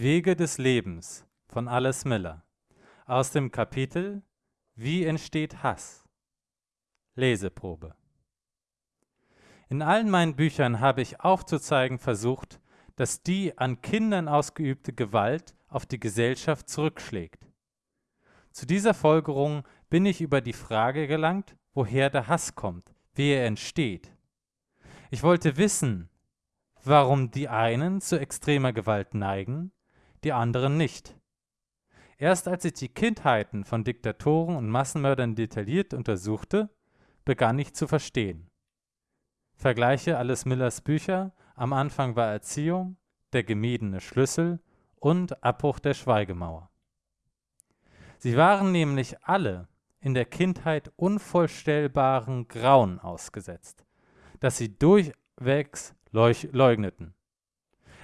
Wege des Lebens von Alice Miller aus dem Kapitel Wie entsteht Hass? Leseprobe. In allen meinen Büchern habe ich aufzuzeigen versucht, dass die an Kindern ausgeübte Gewalt auf die Gesellschaft zurückschlägt. Zu dieser Folgerung bin ich über die Frage gelangt, woher der Hass kommt, wie er entsteht. Ich wollte wissen, warum die einen zu extremer Gewalt neigen, die anderen nicht. Erst als ich die Kindheiten von Diktatoren und Massenmördern detailliert untersuchte, begann ich zu verstehen. Vergleiche alles Millers Bücher, am Anfang war Erziehung, der gemiedene Schlüssel und Abbruch der Schweigemauer. Sie waren nämlich alle in der Kindheit unvorstellbaren Grauen ausgesetzt, das sie durchwegs leugneten.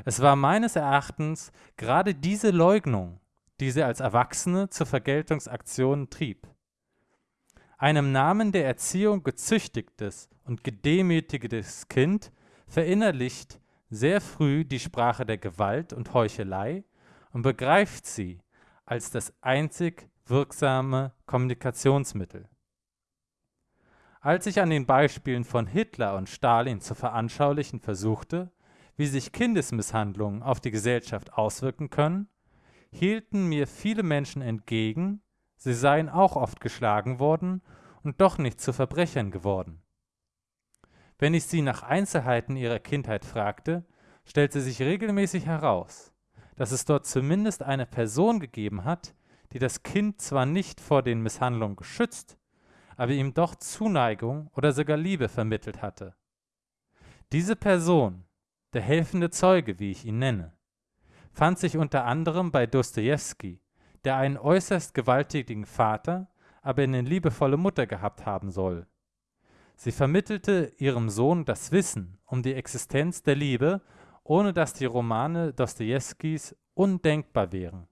Es war meines Erachtens gerade diese Leugnung, die sie als Erwachsene zur Vergeltungsaktion trieb. Einem Namen der Erziehung gezüchtigtes und gedemütigtes Kind verinnerlicht sehr früh die Sprache der Gewalt und Heuchelei und begreift sie als das einzig wirksame Kommunikationsmittel. Als ich an den Beispielen von Hitler und Stalin zu veranschaulichen versuchte, wie sich Kindesmisshandlungen auf die Gesellschaft auswirken können, hielten mir viele Menschen entgegen, sie seien auch oft geschlagen worden und doch nicht zu Verbrechern geworden. Wenn ich sie nach Einzelheiten ihrer Kindheit fragte, stellte sich regelmäßig heraus, dass es dort zumindest eine Person gegeben hat, die das Kind zwar nicht vor den Misshandlungen geschützt, aber ihm doch Zuneigung oder sogar Liebe vermittelt hatte. Diese Person, der helfende Zeuge, wie ich ihn nenne, fand sich unter anderem bei Dostojewski, der einen äußerst gewalttätigen Vater, aber eine liebevolle Mutter gehabt haben soll. Sie vermittelte ihrem Sohn das Wissen um die Existenz der Liebe, ohne dass die Romane Dostojewskis undenkbar wären.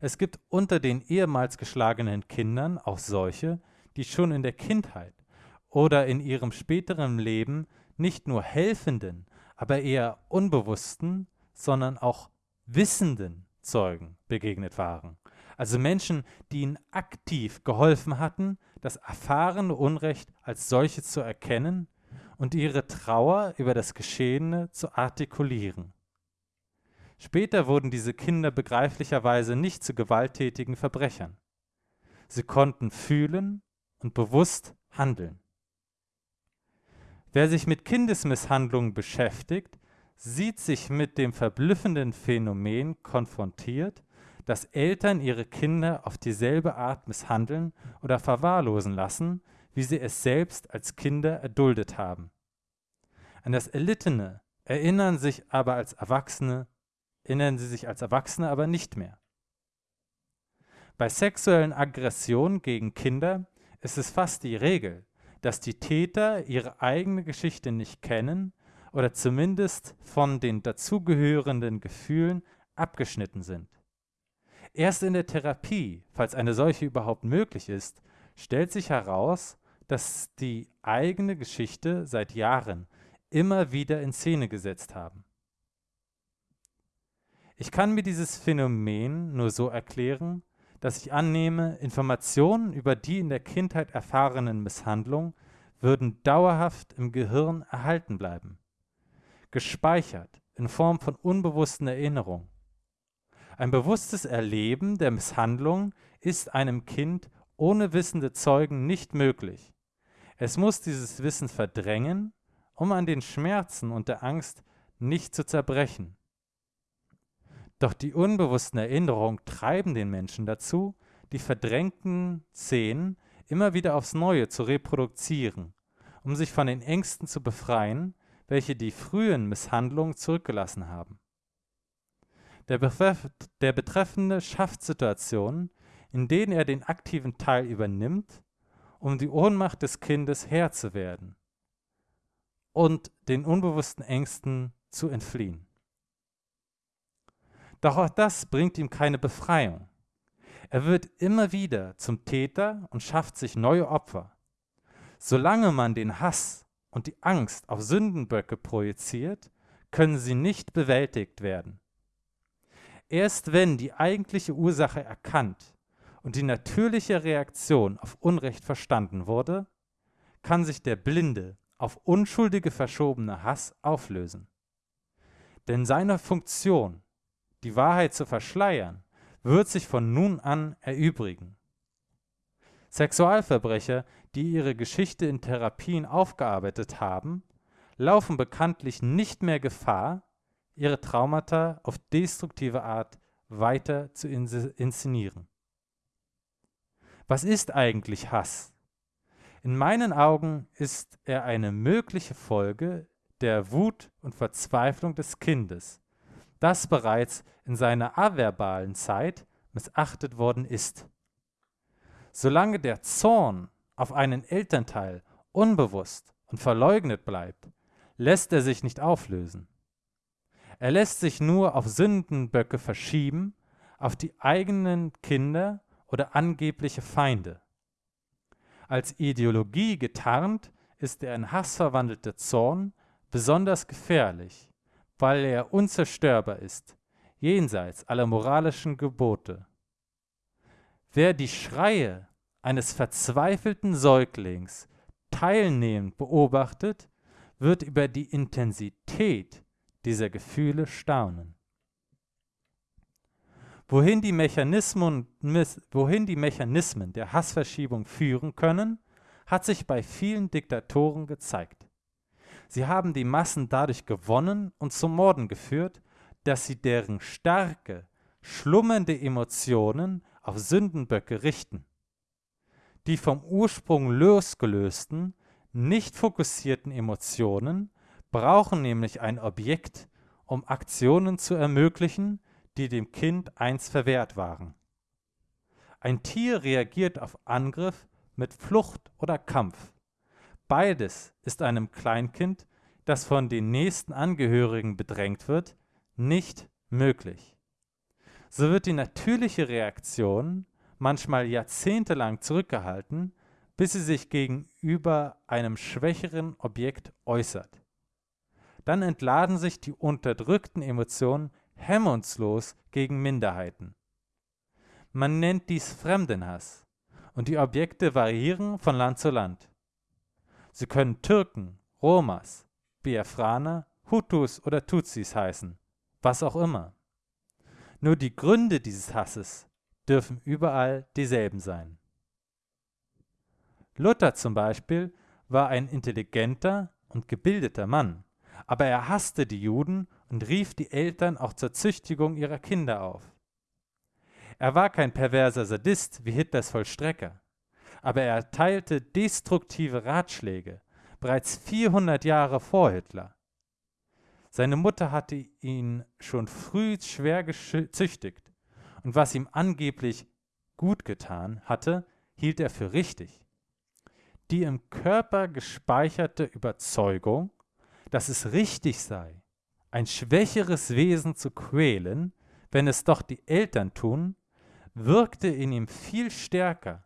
Es gibt unter den ehemals geschlagenen Kindern auch solche, die schon in der Kindheit oder in ihrem späteren Leben nicht nur helfenden, aber eher unbewussten, sondern auch wissenden Zeugen begegnet waren. Also Menschen, die ihnen aktiv geholfen hatten, das erfahrene Unrecht als solche zu erkennen und ihre Trauer über das Geschehene zu artikulieren. Später wurden diese Kinder begreiflicherweise nicht zu gewalttätigen Verbrechern. Sie konnten fühlen und bewusst handeln. Wer sich mit Kindesmisshandlungen beschäftigt, sieht sich mit dem verblüffenden Phänomen konfrontiert, dass Eltern ihre Kinder auf dieselbe Art misshandeln oder verwahrlosen lassen, wie sie es selbst als Kinder erduldet haben. An das Erlittene erinnern sich aber als Erwachsene erinnern sie sich als Erwachsene aber nicht mehr. Bei sexuellen Aggressionen gegen Kinder ist es fast die Regel, dass die Täter ihre eigene Geschichte nicht kennen oder zumindest von den dazugehörenden Gefühlen abgeschnitten sind. Erst in der Therapie, falls eine solche überhaupt möglich ist, stellt sich heraus, dass die eigene Geschichte seit Jahren immer wieder in Szene gesetzt haben. Ich kann mir dieses Phänomen nur so erklären, dass ich annehme, Informationen über die in der Kindheit erfahrenen Misshandlungen würden dauerhaft im Gehirn erhalten bleiben, gespeichert in Form von unbewussten Erinnerungen. Ein bewusstes Erleben der Misshandlung ist einem Kind ohne wissende Zeugen nicht möglich. Es muss dieses Wissen verdrängen, um an den Schmerzen und der Angst nicht zu zerbrechen. Doch die unbewussten Erinnerungen treiben den Menschen dazu, die verdrängten Szenen immer wieder aufs Neue zu reproduzieren, um sich von den Ängsten zu befreien, welche die frühen Misshandlungen zurückgelassen haben. Der, Betreff der Betreffende schafft Situationen, in denen er den aktiven Teil übernimmt, um die Ohnmacht des Kindes Herr zu werden und den unbewussten Ängsten zu entfliehen. Doch auch das bringt ihm keine Befreiung. Er wird immer wieder zum Täter und schafft sich neue Opfer. Solange man den Hass und die Angst auf Sündenböcke projiziert, können sie nicht bewältigt werden. Erst wenn die eigentliche Ursache erkannt und die natürliche Reaktion auf Unrecht verstanden wurde, kann sich der blinde, auf Unschuldige verschobene Hass auflösen. Denn seine Funktion, die Wahrheit zu verschleiern, wird sich von nun an erübrigen. Sexualverbrecher, die ihre Geschichte in Therapien aufgearbeitet haben, laufen bekanntlich nicht mehr Gefahr, ihre Traumata auf destruktive Art weiter zu inszenieren. Was ist eigentlich Hass? In meinen Augen ist er eine mögliche Folge der Wut und Verzweiflung des Kindes, das bereits in seiner averbalen Zeit missachtet worden ist. Solange der Zorn auf einen Elternteil unbewusst und verleugnet bleibt, lässt er sich nicht auflösen. Er lässt sich nur auf Sündenböcke verschieben, auf die eigenen Kinder oder angebliche Feinde. Als Ideologie getarnt ist der in Hass verwandelte Zorn besonders gefährlich, weil er unzerstörbar ist, jenseits aller moralischen Gebote. Wer die Schreie eines verzweifelten Säuglings teilnehmend beobachtet, wird über die Intensität dieser Gefühle staunen. Wohin die, Mechanismen, wohin die Mechanismen der Hassverschiebung führen können, hat sich bei vielen Diktatoren gezeigt. Sie haben die Massen dadurch gewonnen und zum Morden geführt, dass sie deren starke, schlummernde Emotionen auf Sündenböcke richten. Die vom Ursprung losgelösten, nicht fokussierten Emotionen brauchen nämlich ein Objekt, um Aktionen zu ermöglichen, die dem Kind einst verwehrt waren. Ein Tier reagiert auf Angriff mit Flucht oder Kampf. Beides ist einem Kleinkind, das von den nächsten Angehörigen bedrängt wird, nicht möglich. So wird die natürliche Reaktion manchmal jahrzehntelang zurückgehalten, bis sie sich gegenüber einem schwächeren Objekt äußert. Dann entladen sich die unterdrückten Emotionen hemmungslos gegen Minderheiten. Man nennt dies Fremdenhass und die Objekte variieren von Land zu Land. Sie können Türken, Romas, Biafraner, Hutus oder Tutsis heißen, was auch immer. Nur die Gründe dieses Hasses dürfen überall dieselben sein. Luther zum Beispiel war ein intelligenter und gebildeter Mann, aber er hasste die Juden und rief die Eltern auch zur Züchtigung ihrer Kinder auf. Er war kein perverser Sadist wie Hitlers Vollstrecker aber er erteilte destruktive Ratschläge, bereits 400 Jahre vor Hitler. Seine Mutter hatte ihn schon früh schwer gezüchtigt und was ihm angeblich gut getan hatte, hielt er für richtig. Die im Körper gespeicherte Überzeugung, dass es richtig sei, ein schwächeres Wesen zu quälen, wenn es doch die Eltern tun, wirkte in ihm viel stärker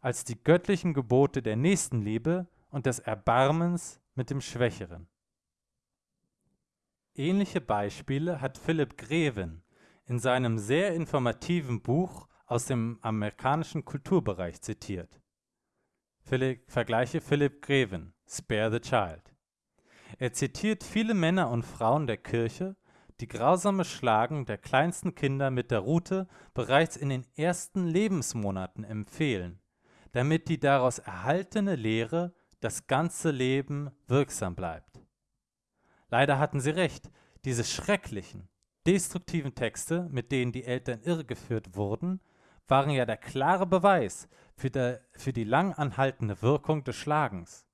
als die göttlichen Gebote der Nächstenliebe und des Erbarmens mit dem Schwächeren. Ähnliche Beispiele hat Philipp Greven in seinem sehr informativen Buch aus dem amerikanischen Kulturbereich zitiert. Philipp, vergleiche Philipp Greven, Spare the Child. Er zitiert viele Männer und Frauen der Kirche, die grausame Schlagen der kleinsten Kinder mit der Rute bereits in den ersten Lebensmonaten empfehlen damit die daraus erhaltene Lehre das ganze Leben wirksam bleibt. Leider hatten sie recht, diese schrecklichen, destruktiven Texte, mit denen die Eltern irregeführt wurden, waren ja der klare Beweis für, der, für die lang anhaltende Wirkung des Schlagens.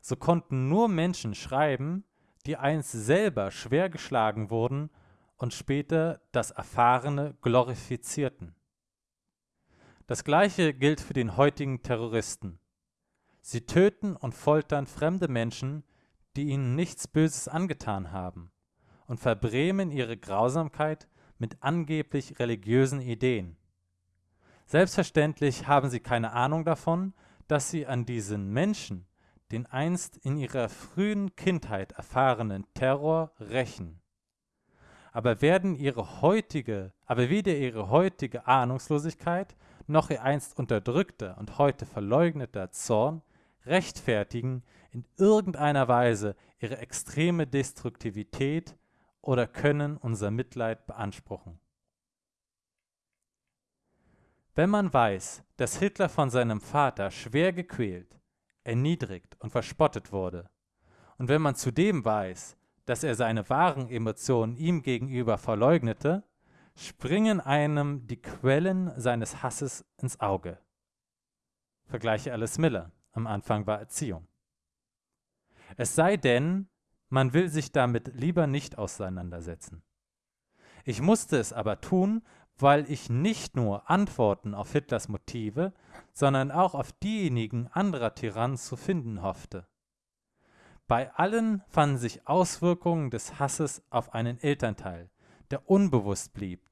So konnten nur Menschen schreiben, die einst selber schwer geschlagen wurden und später das Erfahrene glorifizierten. Das gleiche gilt für den heutigen Terroristen. Sie töten und foltern fremde Menschen, die ihnen nichts Böses angetan haben, und verbrämen ihre Grausamkeit mit angeblich religiösen Ideen. Selbstverständlich haben sie keine Ahnung davon, dass sie an diesen Menschen, den einst in ihrer frühen Kindheit erfahrenen Terror rächen. Aber werden ihre heutige, aber weder ihre heutige Ahnungslosigkeit noch ihr einst unterdrückter und heute verleugneter Zorn rechtfertigen in irgendeiner Weise ihre extreme Destruktivität oder können unser Mitleid beanspruchen. Wenn man weiß, dass Hitler von seinem Vater schwer gequält, erniedrigt und verspottet wurde, und wenn man zudem weiß, dass er seine wahren Emotionen ihm gegenüber verleugnete, springen einem die Quellen seines Hasses ins Auge. Vergleiche Alice Miller. Am Anfang war Erziehung. Es sei denn, man will sich damit lieber nicht auseinandersetzen. Ich musste es aber tun, weil ich nicht nur Antworten auf Hitlers Motive, sondern auch auf diejenigen anderer Tyrannen zu finden hoffte. Bei allen fanden sich Auswirkungen des Hasses auf einen Elternteil, der unbewusst blieb.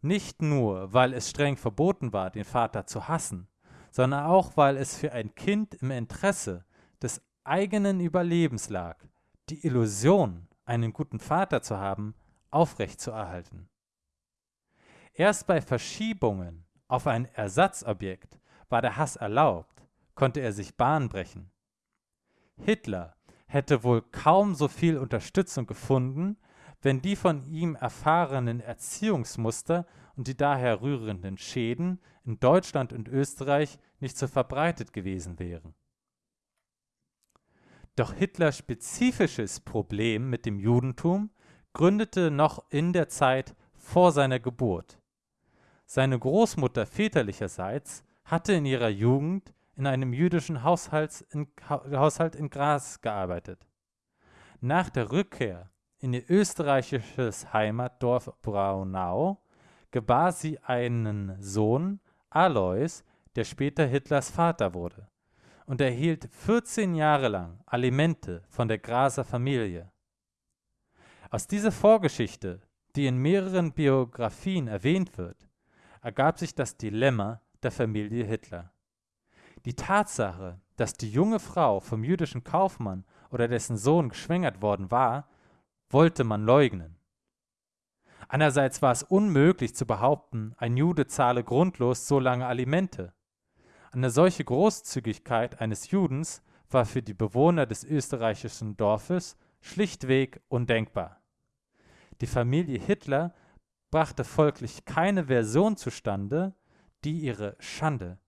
Nicht nur, weil es streng verboten war, den Vater zu hassen, sondern auch, weil es für ein Kind im Interesse des eigenen Überlebens lag, die Illusion, einen guten Vater zu haben, aufrechtzuerhalten. Erst bei Verschiebungen auf ein Ersatzobjekt war der Hass erlaubt, konnte er sich Bahn brechen. Hitler hätte wohl kaum so viel Unterstützung gefunden, wenn die von ihm erfahrenen Erziehungsmuster und die daher rührenden Schäden in Deutschland und Österreich nicht so verbreitet gewesen wären. Doch Hitlers spezifisches Problem mit dem Judentum gründete noch in der Zeit vor seiner Geburt. Seine Großmutter väterlicherseits hatte in ihrer Jugend in einem jüdischen Haushalt in, Haushalt in Graz gearbeitet. Nach der Rückkehr in ihr österreichisches Heimatdorf Braunau gebar sie einen Sohn, Alois, der später Hitlers Vater wurde, und erhielt 14 Jahre lang Alimente von der Graser Familie. Aus dieser Vorgeschichte, die in mehreren Biografien erwähnt wird, ergab sich das Dilemma der Familie Hitler. Die Tatsache, dass die junge Frau vom jüdischen Kaufmann oder dessen Sohn geschwängert worden war, wollte man leugnen. Einerseits war es unmöglich zu behaupten, ein Jude zahle grundlos so lange Alimente. Eine solche Großzügigkeit eines Judens war für die Bewohner des österreichischen Dorfes schlichtweg undenkbar. Die Familie Hitler brachte folglich keine Version zustande, die ihre Schande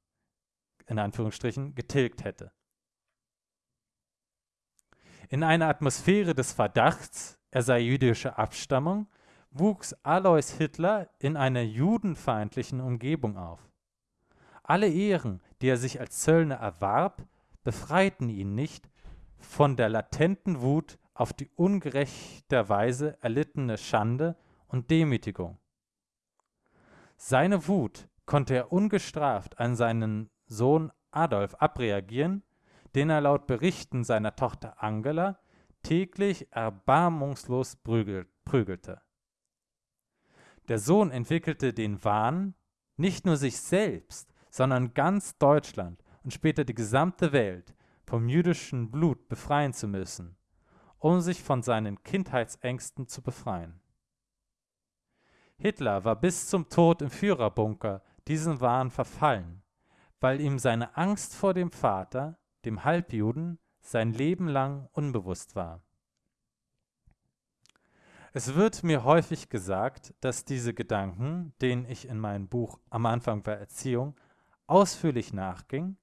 in Anführungsstrichen getilgt hätte. In einer Atmosphäre des Verdachts, er sei jüdischer Abstammung, wuchs Alois Hitler in einer judenfeindlichen Umgebung auf. Alle Ehren, die er sich als Zöllner erwarb, befreiten ihn nicht von der latenten Wut auf die ungerechterweise erlittene Schande und Demütigung. Seine Wut konnte er ungestraft an seinen Sohn Adolf abreagieren, den er laut Berichten seiner Tochter Angela täglich erbarmungslos prügelte. Der Sohn entwickelte den Wahn, nicht nur sich selbst, sondern ganz Deutschland und später die gesamte Welt vom jüdischen Blut befreien zu müssen, um sich von seinen Kindheitsängsten zu befreien. Hitler war bis zum Tod im Führerbunker diesen Wahn verfallen, weil ihm seine Angst vor dem Vater, dem Halbjuden, sein Leben lang unbewusst war. Es wird mir häufig gesagt, dass diese Gedanken, denen ich in meinem Buch am Anfang der Erziehung ausführlich nachging,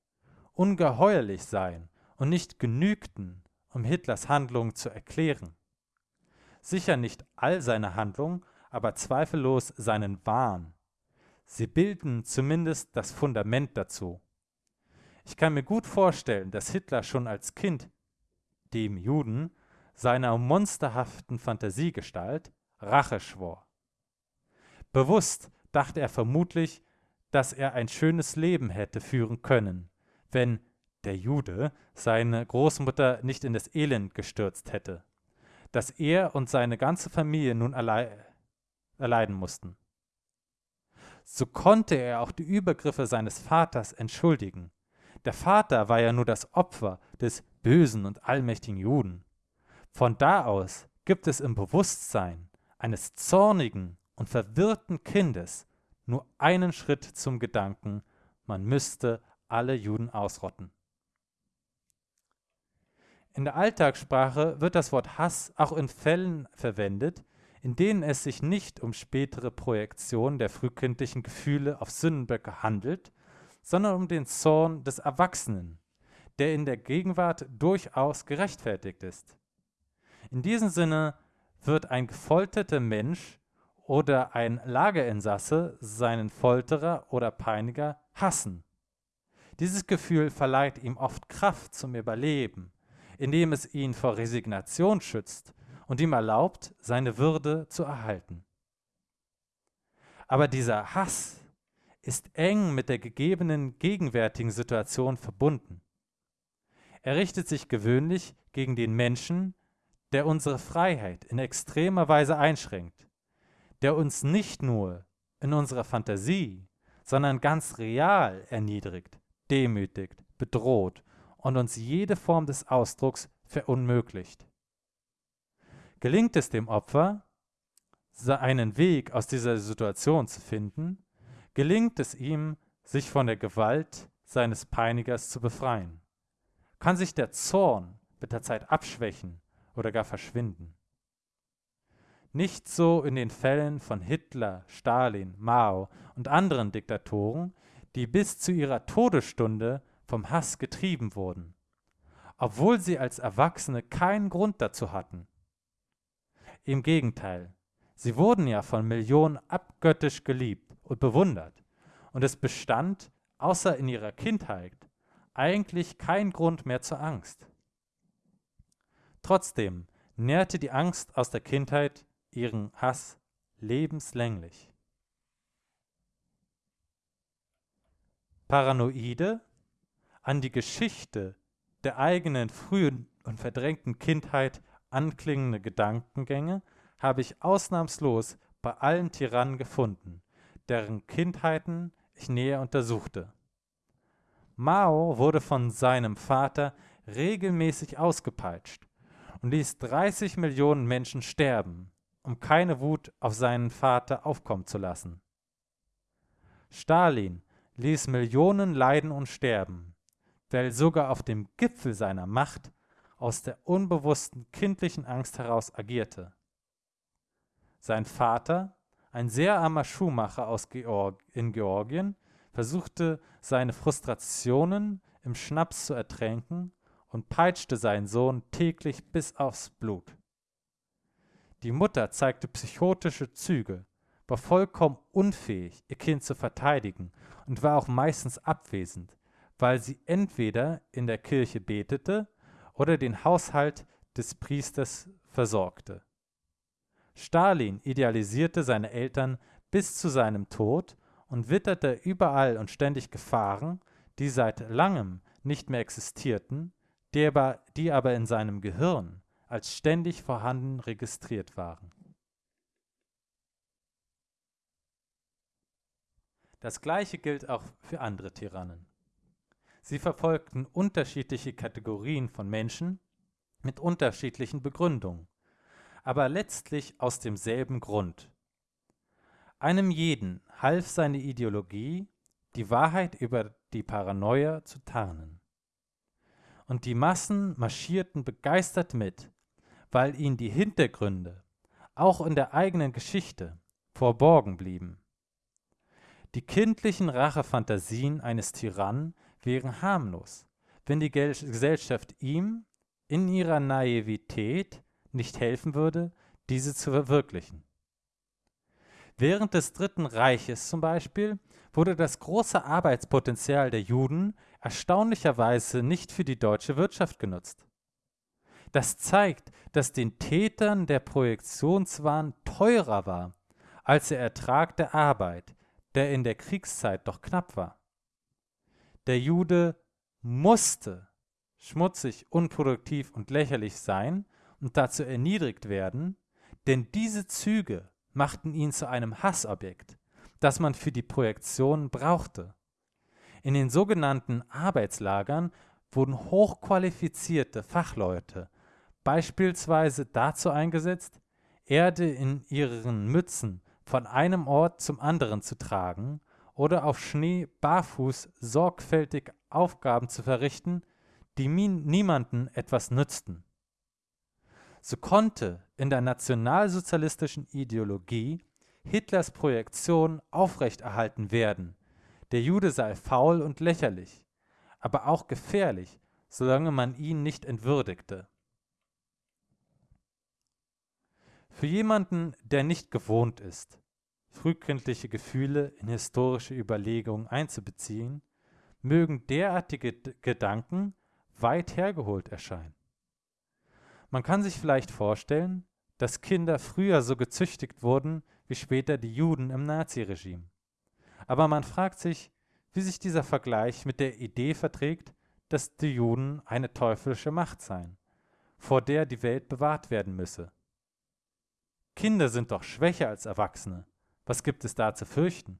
ungeheuerlich seien und nicht genügten, um Hitlers Handlungen zu erklären. Sicher nicht all seine Handlungen, aber zweifellos seinen Wahn. Sie bilden zumindest das Fundament dazu. Ich kann mir gut vorstellen, dass Hitler schon als Kind dem Juden seiner monsterhaften Fantasiegestalt Rache schwor. Bewusst dachte er vermutlich, dass er ein schönes Leben hätte führen können, wenn der Jude seine Großmutter nicht in das Elend gestürzt hätte, das er und seine ganze Familie nun erleiden mussten. So konnte er auch die Übergriffe seines Vaters entschuldigen. Der Vater war ja nur das Opfer des bösen und allmächtigen Juden. Von da aus gibt es im Bewusstsein eines zornigen und verwirrten Kindes nur einen Schritt zum Gedanken, man müsste alle Juden ausrotten. In der Alltagssprache wird das Wort Hass auch in Fällen verwendet, in denen es sich nicht um spätere Projektion der frühkindlichen Gefühle auf Sündenböcke handelt, sondern um den Zorn des Erwachsenen, der in der Gegenwart durchaus gerechtfertigt ist. In diesem Sinne wird ein gefolterter Mensch oder ein Lagerinsasse seinen Folterer oder Peiniger hassen. Dieses Gefühl verleiht ihm oft Kraft zum Überleben indem es ihn vor Resignation schützt und ihm erlaubt, seine Würde zu erhalten. Aber dieser Hass ist eng mit der gegebenen gegenwärtigen Situation verbunden. Er richtet sich gewöhnlich gegen den Menschen, der unsere Freiheit in extremer Weise einschränkt, der uns nicht nur in unserer Fantasie, sondern ganz real erniedrigt, demütigt, bedroht und uns jede Form des Ausdrucks verunmöglicht. Gelingt es dem Opfer, einen Weg aus dieser Situation zu finden, gelingt es ihm, sich von der Gewalt seines Peinigers zu befreien. Kann sich der Zorn mit der Zeit abschwächen oder gar verschwinden. Nicht so in den Fällen von Hitler, Stalin, Mao und anderen Diktatoren, die bis zu ihrer Todesstunde vom Hass getrieben wurden, obwohl sie als Erwachsene keinen Grund dazu hatten. Im Gegenteil, sie wurden ja von Millionen abgöttisch geliebt und bewundert, und es bestand, außer in ihrer Kindheit, eigentlich kein Grund mehr zur Angst. Trotzdem nährte die Angst aus der Kindheit ihren Hass lebenslänglich. Paranoide an die Geschichte der eigenen frühen und verdrängten Kindheit anklingende Gedankengänge habe ich ausnahmslos bei allen Tyrannen gefunden, deren Kindheiten ich näher untersuchte. Mao wurde von seinem Vater regelmäßig ausgepeitscht und ließ 30 Millionen Menschen sterben, um keine Wut auf seinen Vater aufkommen zu lassen. Stalin ließ Millionen leiden und sterben, weil sogar auf dem Gipfel seiner Macht aus der unbewussten kindlichen Angst heraus agierte. Sein Vater, ein sehr armer Schuhmacher aus Georg in Georgien, versuchte seine Frustrationen im Schnaps zu ertränken und peitschte seinen Sohn täglich bis aufs Blut. Die Mutter zeigte psychotische Züge, war vollkommen unfähig, ihr Kind zu verteidigen und war auch meistens abwesend, weil sie entweder in der Kirche betete oder den Haushalt des Priesters versorgte. Stalin idealisierte seine Eltern bis zu seinem Tod und witterte überall und ständig Gefahren, die seit langem nicht mehr existierten, die aber, die aber in seinem Gehirn als ständig vorhanden registriert waren. Das gleiche gilt auch für andere Tyrannen. Sie verfolgten unterschiedliche Kategorien von Menschen mit unterschiedlichen Begründungen, aber letztlich aus demselben Grund. Einem jeden half seine Ideologie, die Wahrheit über die Paranoia zu tarnen. Und die Massen marschierten begeistert mit, weil ihnen die Hintergründe, auch in der eigenen Geschichte, verborgen blieben. Die kindlichen Rachefantasien eines Tyrannen wären harmlos, wenn die Gesellschaft ihm in ihrer Naivität nicht helfen würde, diese zu verwirklichen. Während des Dritten Reiches zum Beispiel wurde das große Arbeitspotenzial der Juden erstaunlicherweise nicht für die deutsche Wirtschaft genutzt. Das zeigt, dass den Tätern der Projektionswahn teurer war als der Ertrag der Arbeit, der in der Kriegszeit doch knapp war. Der Jude musste schmutzig, unproduktiv und lächerlich sein und dazu erniedrigt werden, denn diese Züge machten ihn zu einem Hassobjekt, das man für die Projektion brauchte. In den sogenannten Arbeitslagern wurden hochqualifizierte Fachleute beispielsweise dazu eingesetzt, Erde in ihren Mützen von einem Ort zum anderen zu tragen oder auf Schnee barfuß sorgfältig Aufgaben zu verrichten, die niemanden etwas nützten. So konnte in der nationalsozialistischen Ideologie Hitlers Projektion aufrechterhalten werden, der Jude sei faul und lächerlich, aber auch gefährlich, solange man ihn nicht entwürdigte. Für jemanden, der nicht gewohnt ist, frühkindliche Gefühle in historische Überlegungen einzubeziehen, mögen derartige Gedanken weit hergeholt erscheinen. Man kann sich vielleicht vorstellen, dass Kinder früher so gezüchtigt wurden wie später die Juden im Naziregime. Aber man fragt sich, wie sich dieser Vergleich mit der Idee verträgt, dass die Juden eine teuflische Macht seien, vor der die Welt bewahrt werden müsse. Kinder sind doch schwächer als Erwachsene. Was gibt es da zu fürchten?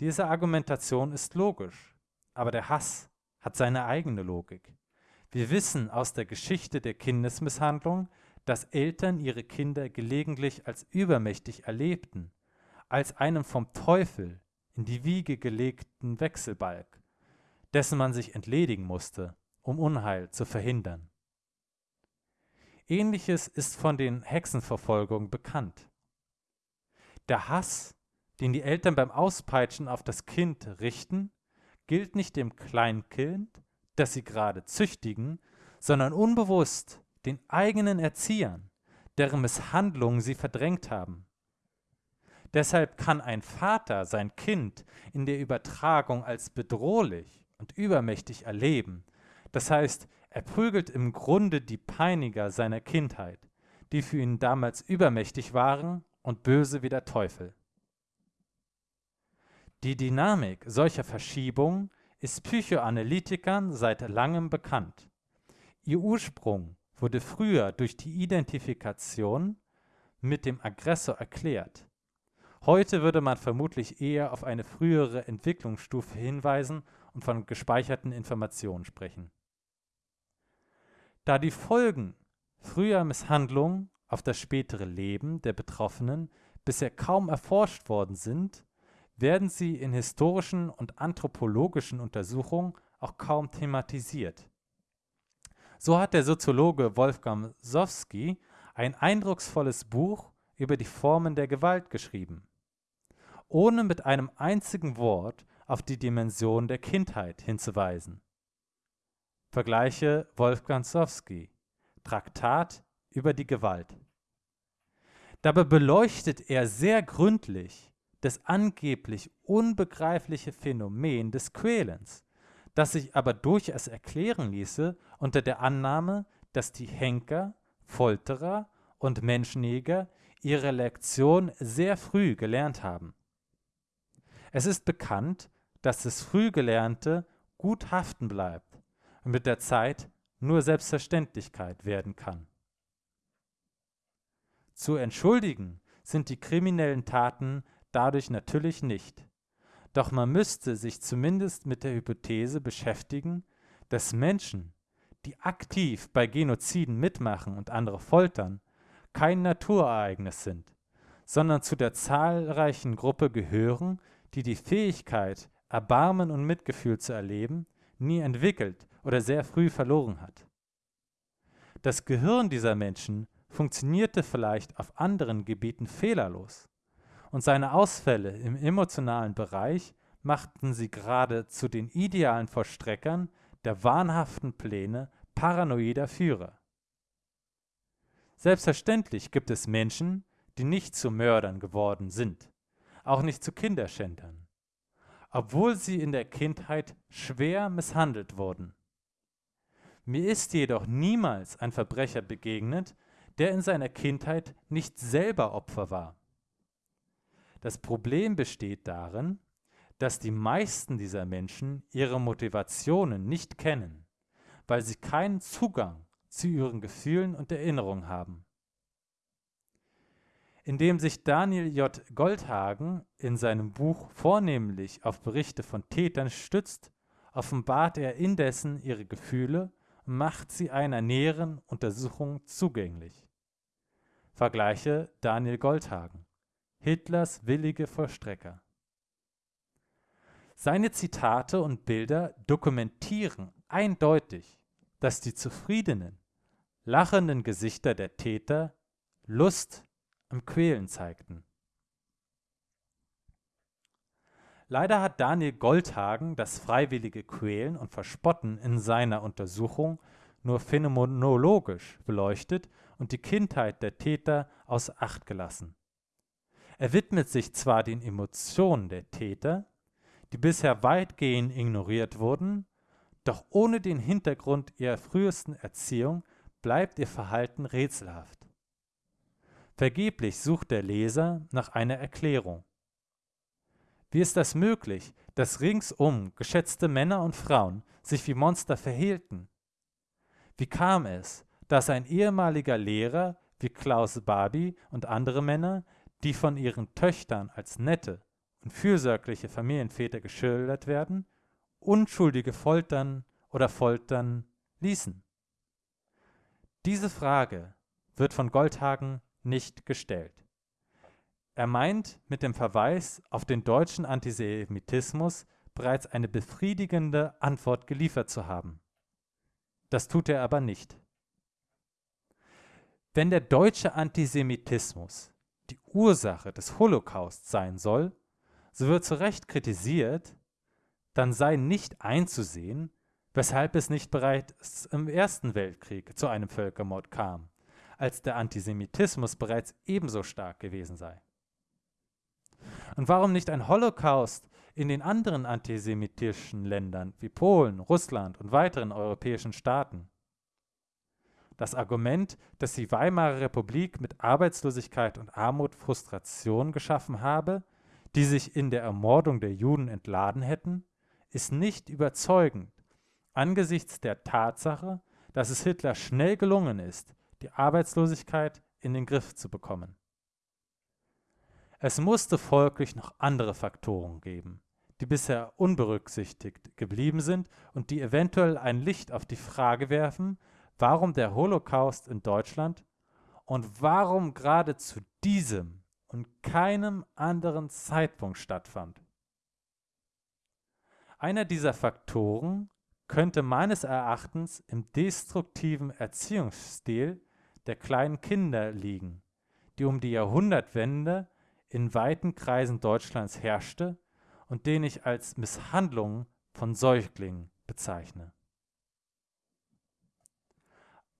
Diese Argumentation ist logisch, aber der Hass hat seine eigene Logik. Wir wissen aus der Geschichte der Kindesmisshandlung, dass Eltern ihre Kinder gelegentlich als übermächtig erlebten, als einen vom Teufel in die Wiege gelegten Wechselbalg, dessen man sich entledigen musste, um Unheil zu verhindern. Ähnliches ist von den Hexenverfolgungen bekannt. Der Hass, den die Eltern beim Auspeitschen auf das Kind richten, gilt nicht dem Kleinkind, das sie gerade züchtigen, sondern unbewusst den eigenen Erziehern, deren Misshandlungen sie verdrängt haben. Deshalb kann ein Vater sein Kind in der Übertragung als bedrohlich und übermächtig erleben. Das heißt, er prügelt im Grunde die Peiniger seiner Kindheit, die für ihn damals übermächtig waren und böse wie der Teufel. Die Dynamik solcher Verschiebungen ist Psychoanalytikern seit langem bekannt. Ihr Ursprung wurde früher durch die Identifikation mit dem Aggressor erklärt. Heute würde man vermutlich eher auf eine frühere Entwicklungsstufe hinweisen und von gespeicherten Informationen sprechen. Da die Folgen früher Misshandlungen auf das spätere Leben der Betroffenen bisher kaum erforscht worden sind, werden sie in historischen und anthropologischen Untersuchungen auch kaum thematisiert. So hat der Soziologe Wolfgang Sowski ein eindrucksvolles Buch über die Formen der Gewalt geschrieben, ohne mit einem einzigen Wort auf die Dimension der Kindheit hinzuweisen. Vergleiche Wolfgang Sowski, Traktat über die Gewalt. Dabei beleuchtet er sehr gründlich das angeblich unbegreifliche Phänomen des Quälens, das sich aber durchaus erklären ließe unter der Annahme, dass die Henker, Folterer und Menschenjäger ihre Lektion sehr früh gelernt haben. Es ist bekannt, dass das Frühgelernte gut haften bleibt und mit der Zeit nur Selbstverständlichkeit werden kann. Zu entschuldigen sind die kriminellen Taten dadurch natürlich nicht. Doch man müsste sich zumindest mit der Hypothese beschäftigen, dass Menschen, die aktiv bei Genoziden mitmachen und andere foltern, kein Naturereignis sind, sondern zu der zahlreichen Gruppe gehören, die die Fähigkeit, Erbarmen und Mitgefühl zu erleben, nie entwickelt oder sehr früh verloren hat. Das Gehirn dieser Menschen funktionierte vielleicht auf anderen Gebieten fehlerlos und seine Ausfälle im emotionalen Bereich machten sie gerade zu den idealen Vollstreckern der wahnhaften Pläne paranoider Führer. Selbstverständlich gibt es Menschen, die nicht zu Mördern geworden sind, auch nicht zu Kinderschändern, obwohl sie in der Kindheit schwer misshandelt wurden. Mir ist jedoch niemals ein Verbrecher begegnet, der in seiner Kindheit nicht selber Opfer war. Das Problem besteht darin, dass die meisten dieser Menschen ihre Motivationen nicht kennen, weil sie keinen Zugang zu ihren Gefühlen und Erinnerungen haben. Indem sich Daniel J. Goldhagen in seinem Buch vornehmlich auf Berichte von Tätern stützt offenbart er indessen ihre Gefühle und macht sie einer näheren Untersuchung zugänglich. Vergleiche Daniel Goldhagen, Hitlers willige Vollstrecker. Seine Zitate und Bilder dokumentieren eindeutig, dass die zufriedenen, lachenden Gesichter der Täter Lust am Quälen zeigten. Leider hat Daniel Goldhagen das freiwillige Quälen und Verspotten in seiner Untersuchung nur phänomenologisch beleuchtet und die Kindheit der Täter außer Acht gelassen. Er widmet sich zwar den Emotionen der Täter, die bisher weitgehend ignoriert wurden, doch ohne den Hintergrund ihrer frühesten Erziehung bleibt ihr Verhalten rätselhaft. Vergeblich sucht der Leser nach einer Erklärung. Wie ist das möglich, dass ringsum geschätzte Männer und Frauen sich wie Monster verhielten? Wie kam es, dass ein ehemaliger Lehrer wie Klaus Barbie und andere Männer, die von ihren Töchtern als nette und fürsorgliche Familienväter geschildert werden, Unschuldige foltern oder foltern ließen? Diese Frage wird von Goldhagen nicht gestellt. Er meint mit dem Verweis auf den deutschen Antisemitismus bereits eine befriedigende Antwort geliefert zu haben. Das tut er aber nicht. Wenn der deutsche Antisemitismus die Ursache des Holocaust sein soll, so wird zu Recht kritisiert, dann sei nicht einzusehen, weshalb es nicht bereits im Ersten Weltkrieg zu einem Völkermord kam, als der Antisemitismus bereits ebenso stark gewesen sei. Und warum nicht ein Holocaust in den anderen antisemitischen Ländern wie Polen, Russland und weiteren europäischen Staaten? Das Argument, dass die Weimarer Republik mit Arbeitslosigkeit und Armut Frustration geschaffen habe, die sich in der Ermordung der Juden entladen hätten, ist nicht überzeugend angesichts der Tatsache, dass es Hitler schnell gelungen ist, die Arbeitslosigkeit in den Griff zu bekommen. Es musste folglich noch andere Faktoren geben, die bisher unberücksichtigt geblieben sind und die eventuell ein Licht auf die Frage werfen, warum der Holocaust in Deutschland und warum gerade zu diesem und keinem anderen Zeitpunkt stattfand. Einer dieser Faktoren könnte meines Erachtens im destruktiven Erziehungsstil der kleinen Kinder liegen, die um die Jahrhundertwende in weiten Kreisen Deutschlands herrschte und den ich als Misshandlung von Säuglingen bezeichne.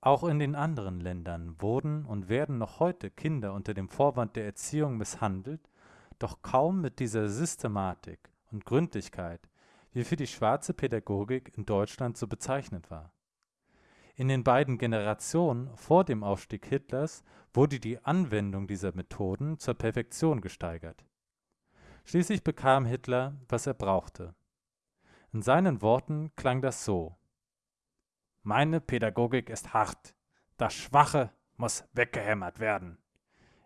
Auch in den anderen Ländern wurden und werden noch heute Kinder unter dem Vorwand der Erziehung misshandelt, doch kaum mit dieser Systematik und Gründlichkeit, wie für die schwarze Pädagogik in Deutschland so bezeichnet war. In den beiden Generationen vor dem Aufstieg Hitlers wurde die Anwendung dieser Methoden zur Perfektion gesteigert. Schließlich bekam Hitler, was er brauchte. In seinen Worten klang das so Meine Pädagogik ist hart, das Schwache muss weggehämmert werden.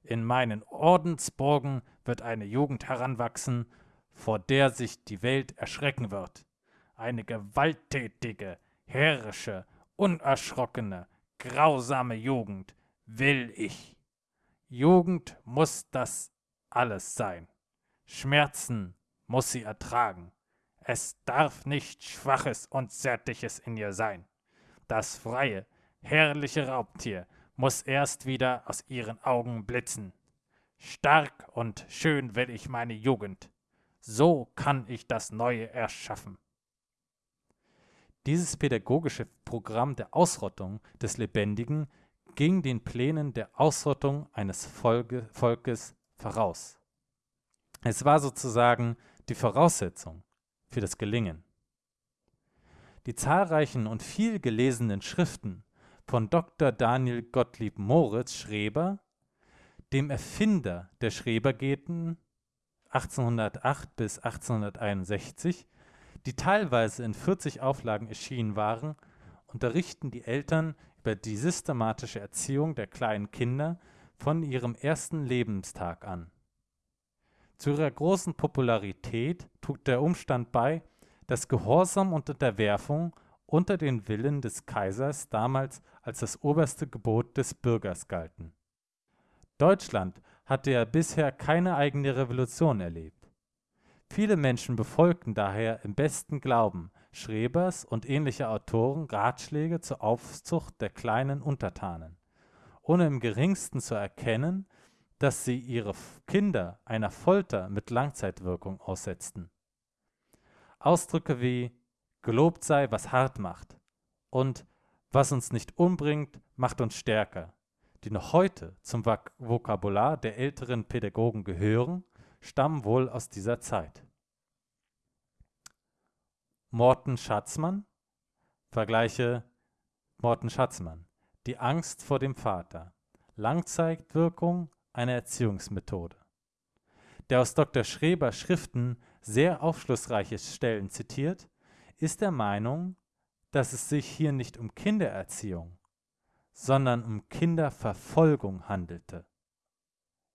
In meinen Ordensburgen wird eine Jugend heranwachsen, vor der sich die Welt erschrecken wird. Eine gewalttätige, herrische, unerschrockene, grausame Jugend, will ich. Jugend muss das alles sein. Schmerzen muss sie ertragen. Es darf nicht Schwaches und Zärtliches in ihr sein. Das freie, herrliche Raubtier muss erst wieder aus ihren Augen blitzen. Stark und schön will ich meine Jugend. So kann ich das Neue erschaffen. Dieses pädagogische Programm der Ausrottung des Lebendigen ging den Plänen der Ausrottung eines Volke, Volkes voraus. Es war sozusagen die Voraussetzung für das Gelingen. Die zahlreichen und viel gelesenen Schriften von Dr. Daniel Gottlieb Moritz Schreber, dem Erfinder der Schrebergeten 1808 bis 1861, die teilweise in 40 Auflagen erschienen waren, unterrichten die Eltern über die systematische Erziehung der kleinen Kinder von ihrem ersten Lebenstag an. Zu ihrer großen Popularität trug der Umstand bei, dass Gehorsam und Unterwerfung unter den Willen des Kaisers damals als das oberste Gebot des Bürgers galten. Deutschland hatte ja bisher keine eigene Revolution erlebt. Viele Menschen befolgten daher im besten Glauben Schrebers und ähnliche Autoren Ratschläge zur Aufzucht der kleinen Untertanen, ohne im geringsten zu erkennen, dass sie ihre Kinder einer Folter mit Langzeitwirkung aussetzten. Ausdrücke wie Gelobt sei, was hart macht und was uns nicht umbringt, macht uns stärker, die noch heute zum Vokabular der älteren Pädagogen gehören, stammen wohl aus dieser Zeit. Morten Schatzmann, vergleiche Morten Schatzmann, die Angst vor dem Vater, Langzeitwirkung einer Erziehungsmethode. Der aus Dr. Schreber Schriften sehr aufschlussreiche Stellen zitiert, ist der Meinung, dass es sich hier nicht um Kindererziehung, sondern um Kinderverfolgung handelte.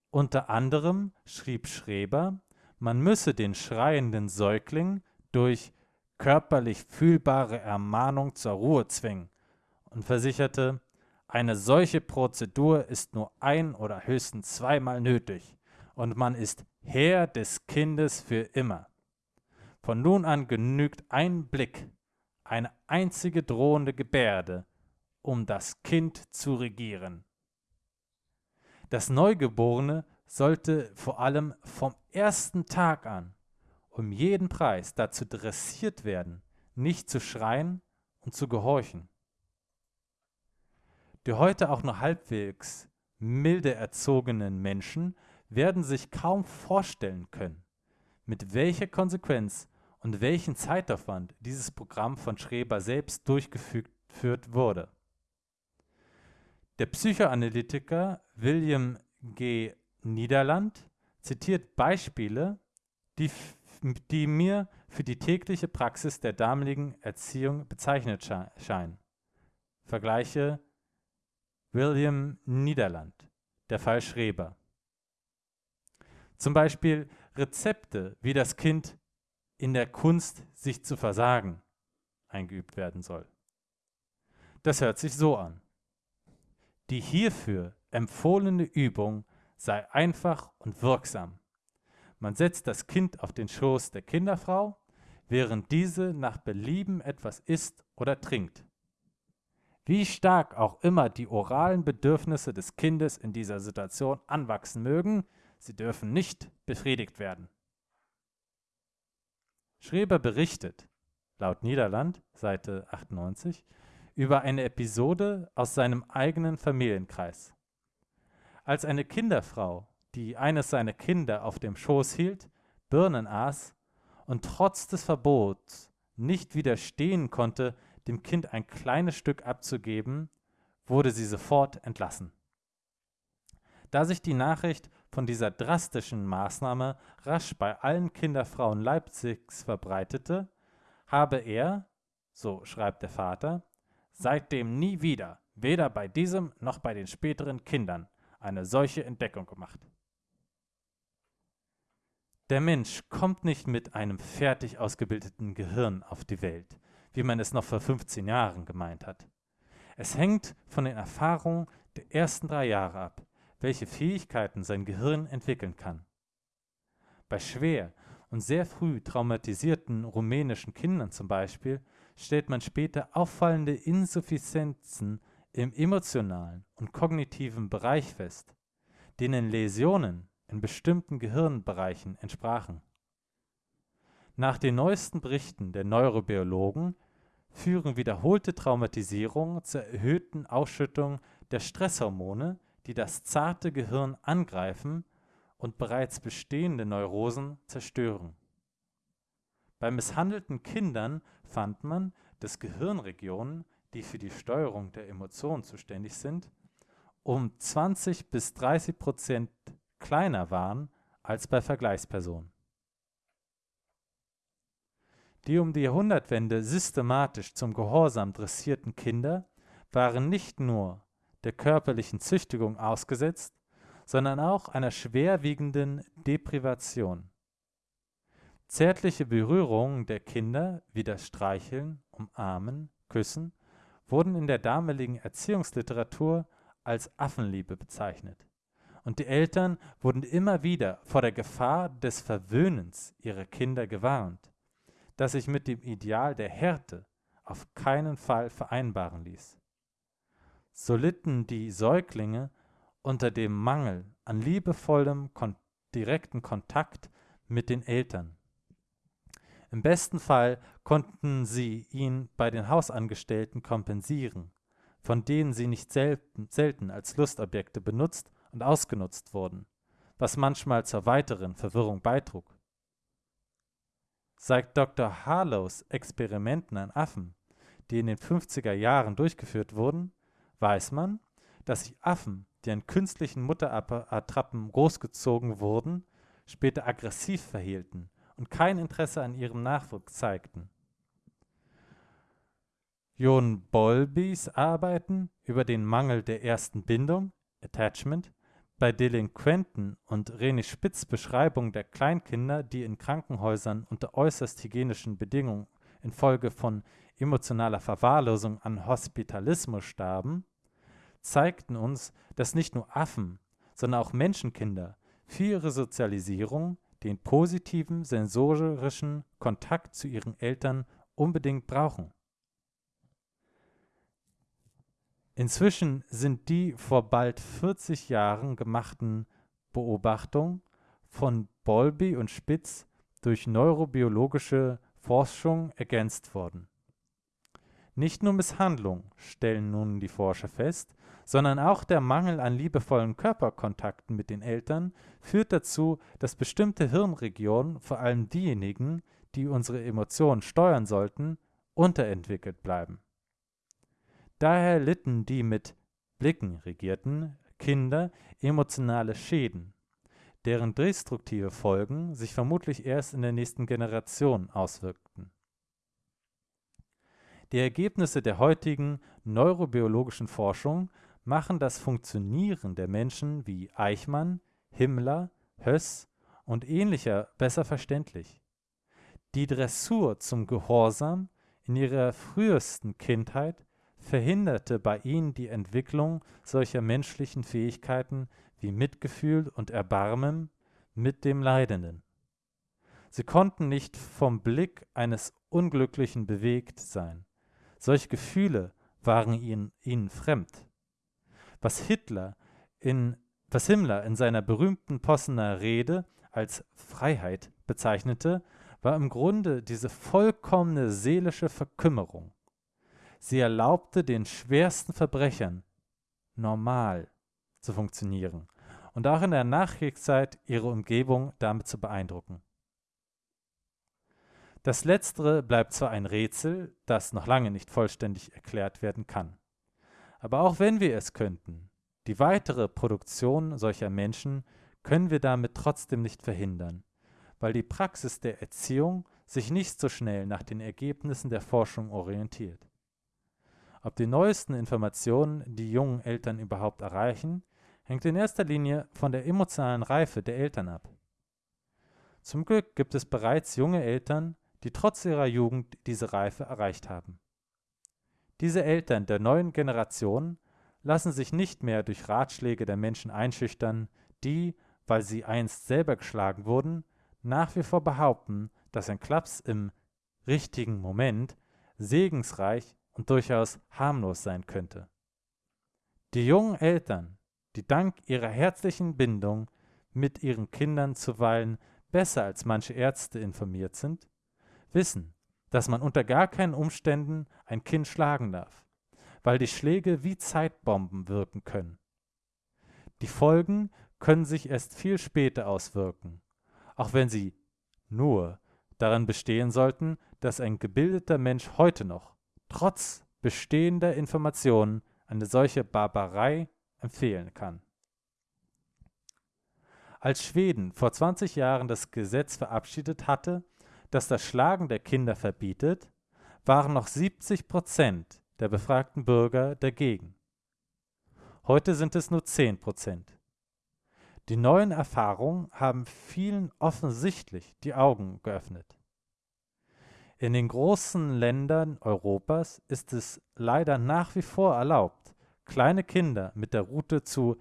Unter anderem schrieb Schreber, man müsse den schreienden Säugling durch körperlich fühlbare Ermahnung zur Ruhe zwingen und versicherte, eine solche Prozedur ist nur ein oder höchstens zweimal nötig und man ist Herr des Kindes für immer. Von nun an genügt ein Blick, eine einzige drohende Gebärde, um das Kind zu regieren. Das Neugeborene sollte vor allem vom ersten Tag an um jeden Preis dazu dressiert werden, nicht zu schreien und zu gehorchen. Die heute auch nur halbwegs milde erzogenen Menschen werden sich kaum vorstellen können, mit welcher Konsequenz und welchen Zeitaufwand dieses Programm von Schreber selbst durchgeführt wurde. Der Psychoanalytiker William G. Niederland zitiert Beispiele, die, die mir für die tägliche Praxis der damaligen Erziehung bezeichnet scheinen. Vergleiche William Niederland, der Fall Schreber. Zum Beispiel Rezepte, wie das Kind in der Kunst, sich zu versagen, eingeübt werden soll. Das hört sich so an. Die hierfür empfohlene Übung sei einfach und wirksam. Man setzt das Kind auf den Schoß der Kinderfrau, während diese nach Belieben etwas isst oder trinkt. Wie stark auch immer die oralen Bedürfnisse des Kindes in dieser Situation anwachsen mögen, sie dürfen nicht befriedigt werden. Schreber berichtet, laut Niederland, Seite 98, über eine Episode aus seinem eigenen Familienkreis. Als eine Kinderfrau, die eines seiner Kinder auf dem Schoß hielt, Birnen aß und trotz des Verbots nicht widerstehen konnte, dem Kind ein kleines Stück abzugeben, wurde sie sofort entlassen. Da sich die Nachricht von dieser drastischen Maßnahme rasch bei allen Kinderfrauen Leipzigs verbreitete, habe er, so schreibt der Vater, seitdem nie wieder, weder bei diesem noch bei den späteren Kindern, eine solche Entdeckung gemacht. Der Mensch kommt nicht mit einem fertig ausgebildeten Gehirn auf die Welt, wie man es noch vor 15 Jahren gemeint hat. Es hängt von den Erfahrungen der ersten drei Jahre ab, welche Fähigkeiten sein Gehirn entwickeln kann. Bei schwer und sehr früh traumatisierten rumänischen Kindern zum Beispiel stellt man später auffallende Insuffizienzen im emotionalen und kognitiven Bereich fest, denen Läsionen in bestimmten Gehirnbereichen entsprachen. Nach den neuesten Berichten der Neurobiologen führen wiederholte Traumatisierungen zur erhöhten Ausschüttung der Stresshormone die das zarte Gehirn angreifen und bereits bestehende Neurosen zerstören. Bei misshandelten Kindern fand man, dass Gehirnregionen, die für die Steuerung der Emotionen zuständig sind, um 20 bis 30 Prozent kleiner waren als bei Vergleichspersonen. Die um die Jahrhundertwende systematisch zum Gehorsam dressierten Kinder waren nicht nur der körperlichen Züchtigung ausgesetzt, sondern auch einer schwerwiegenden Deprivation. Zärtliche Berührungen der Kinder wie das Streicheln, Umarmen, Küssen wurden in der damaligen Erziehungsliteratur als Affenliebe bezeichnet. Und die Eltern wurden immer wieder vor der Gefahr des Verwöhnens ihrer Kinder gewarnt, das sich mit dem Ideal der Härte auf keinen Fall vereinbaren ließ. So litten die Säuglinge unter dem Mangel an liebevollem, kon direkten Kontakt mit den Eltern. Im besten Fall konnten sie ihn bei den Hausangestellten kompensieren, von denen sie nicht selten, selten als Lustobjekte benutzt und ausgenutzt wurden, was manchmal zur weiteren Verwirrung beitrug. Seit Dr. Harlows Experimenten an Affen, die in den 50er Jahren durchgeführt wurden, weiß man, dass sich Affen, die an künstlichen Mutterattrappen großgezogen wurden, später aggressiv verhielten und kein Interesse an ihrem Nachwuchs zeigten. John Bowlbys Arbeiten über den Mangel der ersten Bindung, Attachment, bei Delinquenten und René Spitz Beschreibung der Kleinkinder, die in Krankenhäusern unter äußerst hygienischen Bedingungen infolge von emotionaler Verwahrlosung an Hospitalismus starben, zeigten uns, dass nicht nur Affen, sondern auch Menschenkinder für ihre Sozialisierung den positiven sensorischen Kontakt zu ihren Eltern unbedingt brauchen. Inzwischen sind die vor bald 40 Jahren gemachten Beobachtungen von Bolby und Spitz durch neurobiologische Forschung ergänzt worden. Nicht nur Misshandlung, stellen nun die Forscher fest, sondern auch der Mangel an liebevollen Körperkontakten mit den Eltern führt dazu, dass bestimmte Hirnregionen, vor allem diejenigen, die unsere Emotionen steuern sollten, unterentwickelt bleiben. Daher litten die mit Blicken regierten Kinder emotionale Schäden, deren destruktive Folgen sich vermutlich erst in der nächsten Generation auswirkten. Die Ergebnisse der heutigen neurobiologischen Forschung machen das Funktionieren der Menschen wie Eichmann, Himmler, Höss und ähnlicher besser verständlich. Die Dressur zum Gehorsam in ihrer frühesten Kindheit verhinderte bei ihnen die Entwicklung solcher menschlichen Fähigkeiten wie Mitgefühl und Erbarmen mit dem Leidenden. Sie konnten nicht vom Blick eines Unglücklichen bewegt sein. Solche Gefühle waren ihnen, ihnen fremd was Hitler in, was Himmler in seiner berühmten Possener Rede als Freiheit bezeichnete, war im Grunde diese vollkommene seelische Verkümmerung. Sie erlaubte den schwersten Verbrechern normal zu funktionieren und auch in der Nachkriegszeit ihre Umgebung damit zu beeindrucken. Das Letztere bleibt zwar ein Rätsel, das noch lange nicht vollständig erklärt werden kann. Aber auch wenn wir es könnten, die weitere Produktion solcher Menschen können wir damit trotzdem nicht verhindern, weil die Praxis der Erziehung sich nicht so schnell nach den Ergebnissen der Forschung orientiert. Ob die neuesten Informationen die jungen Eltern überhaupt erreichen, hängt in erster Linie von der emotionalen Reife der Eltern ab. Zum Glück gibt es bereits junge Eltern, die trotz ihrer Jugend diese Reife erreicht haben. Diese Eltern der neuen Generation lassen sich nicht mehr durch Ratschläge der Menschen einschüchtern, die, weil sie einst selber geschlagen wurden, nach wie vor behaupten, dass ein Klaps im richtigen Moment segensreich und durchaus harmlos sein könnte. Die jungen Eltern, die dank ihrer herzlichen Bindung mit ihren Kindern zuweilen besser als manche Ärzte informiert sind, wissen, dass man unter gar keinen Umständen ein Kind schlagen darf, weil die Schläge wie Zeitbomben wirken können. Die Folgen können sich erst viel später auswirken, auch wenn sie nur daran bestehen sollten, dass ein gebildeter Mensch heute noch, trotz bestehender Informationen, eine solche Barbarei empfehlen kann. Als Schweden vor 20 Jahren das Gesetz verabschiedet hatte, das das Schlagen der Kinder verbietet, waren noch 70 Prozent der befragten Bürger dagegen. Heute sind es nur 10 Prozent. Die neuen Erfahrungen haben vielen offensichtlich die Augen geöffnet. In den großen Ländern Europas ist es leider nach wie vor erlaubt, kleine Kinder mit der Route zu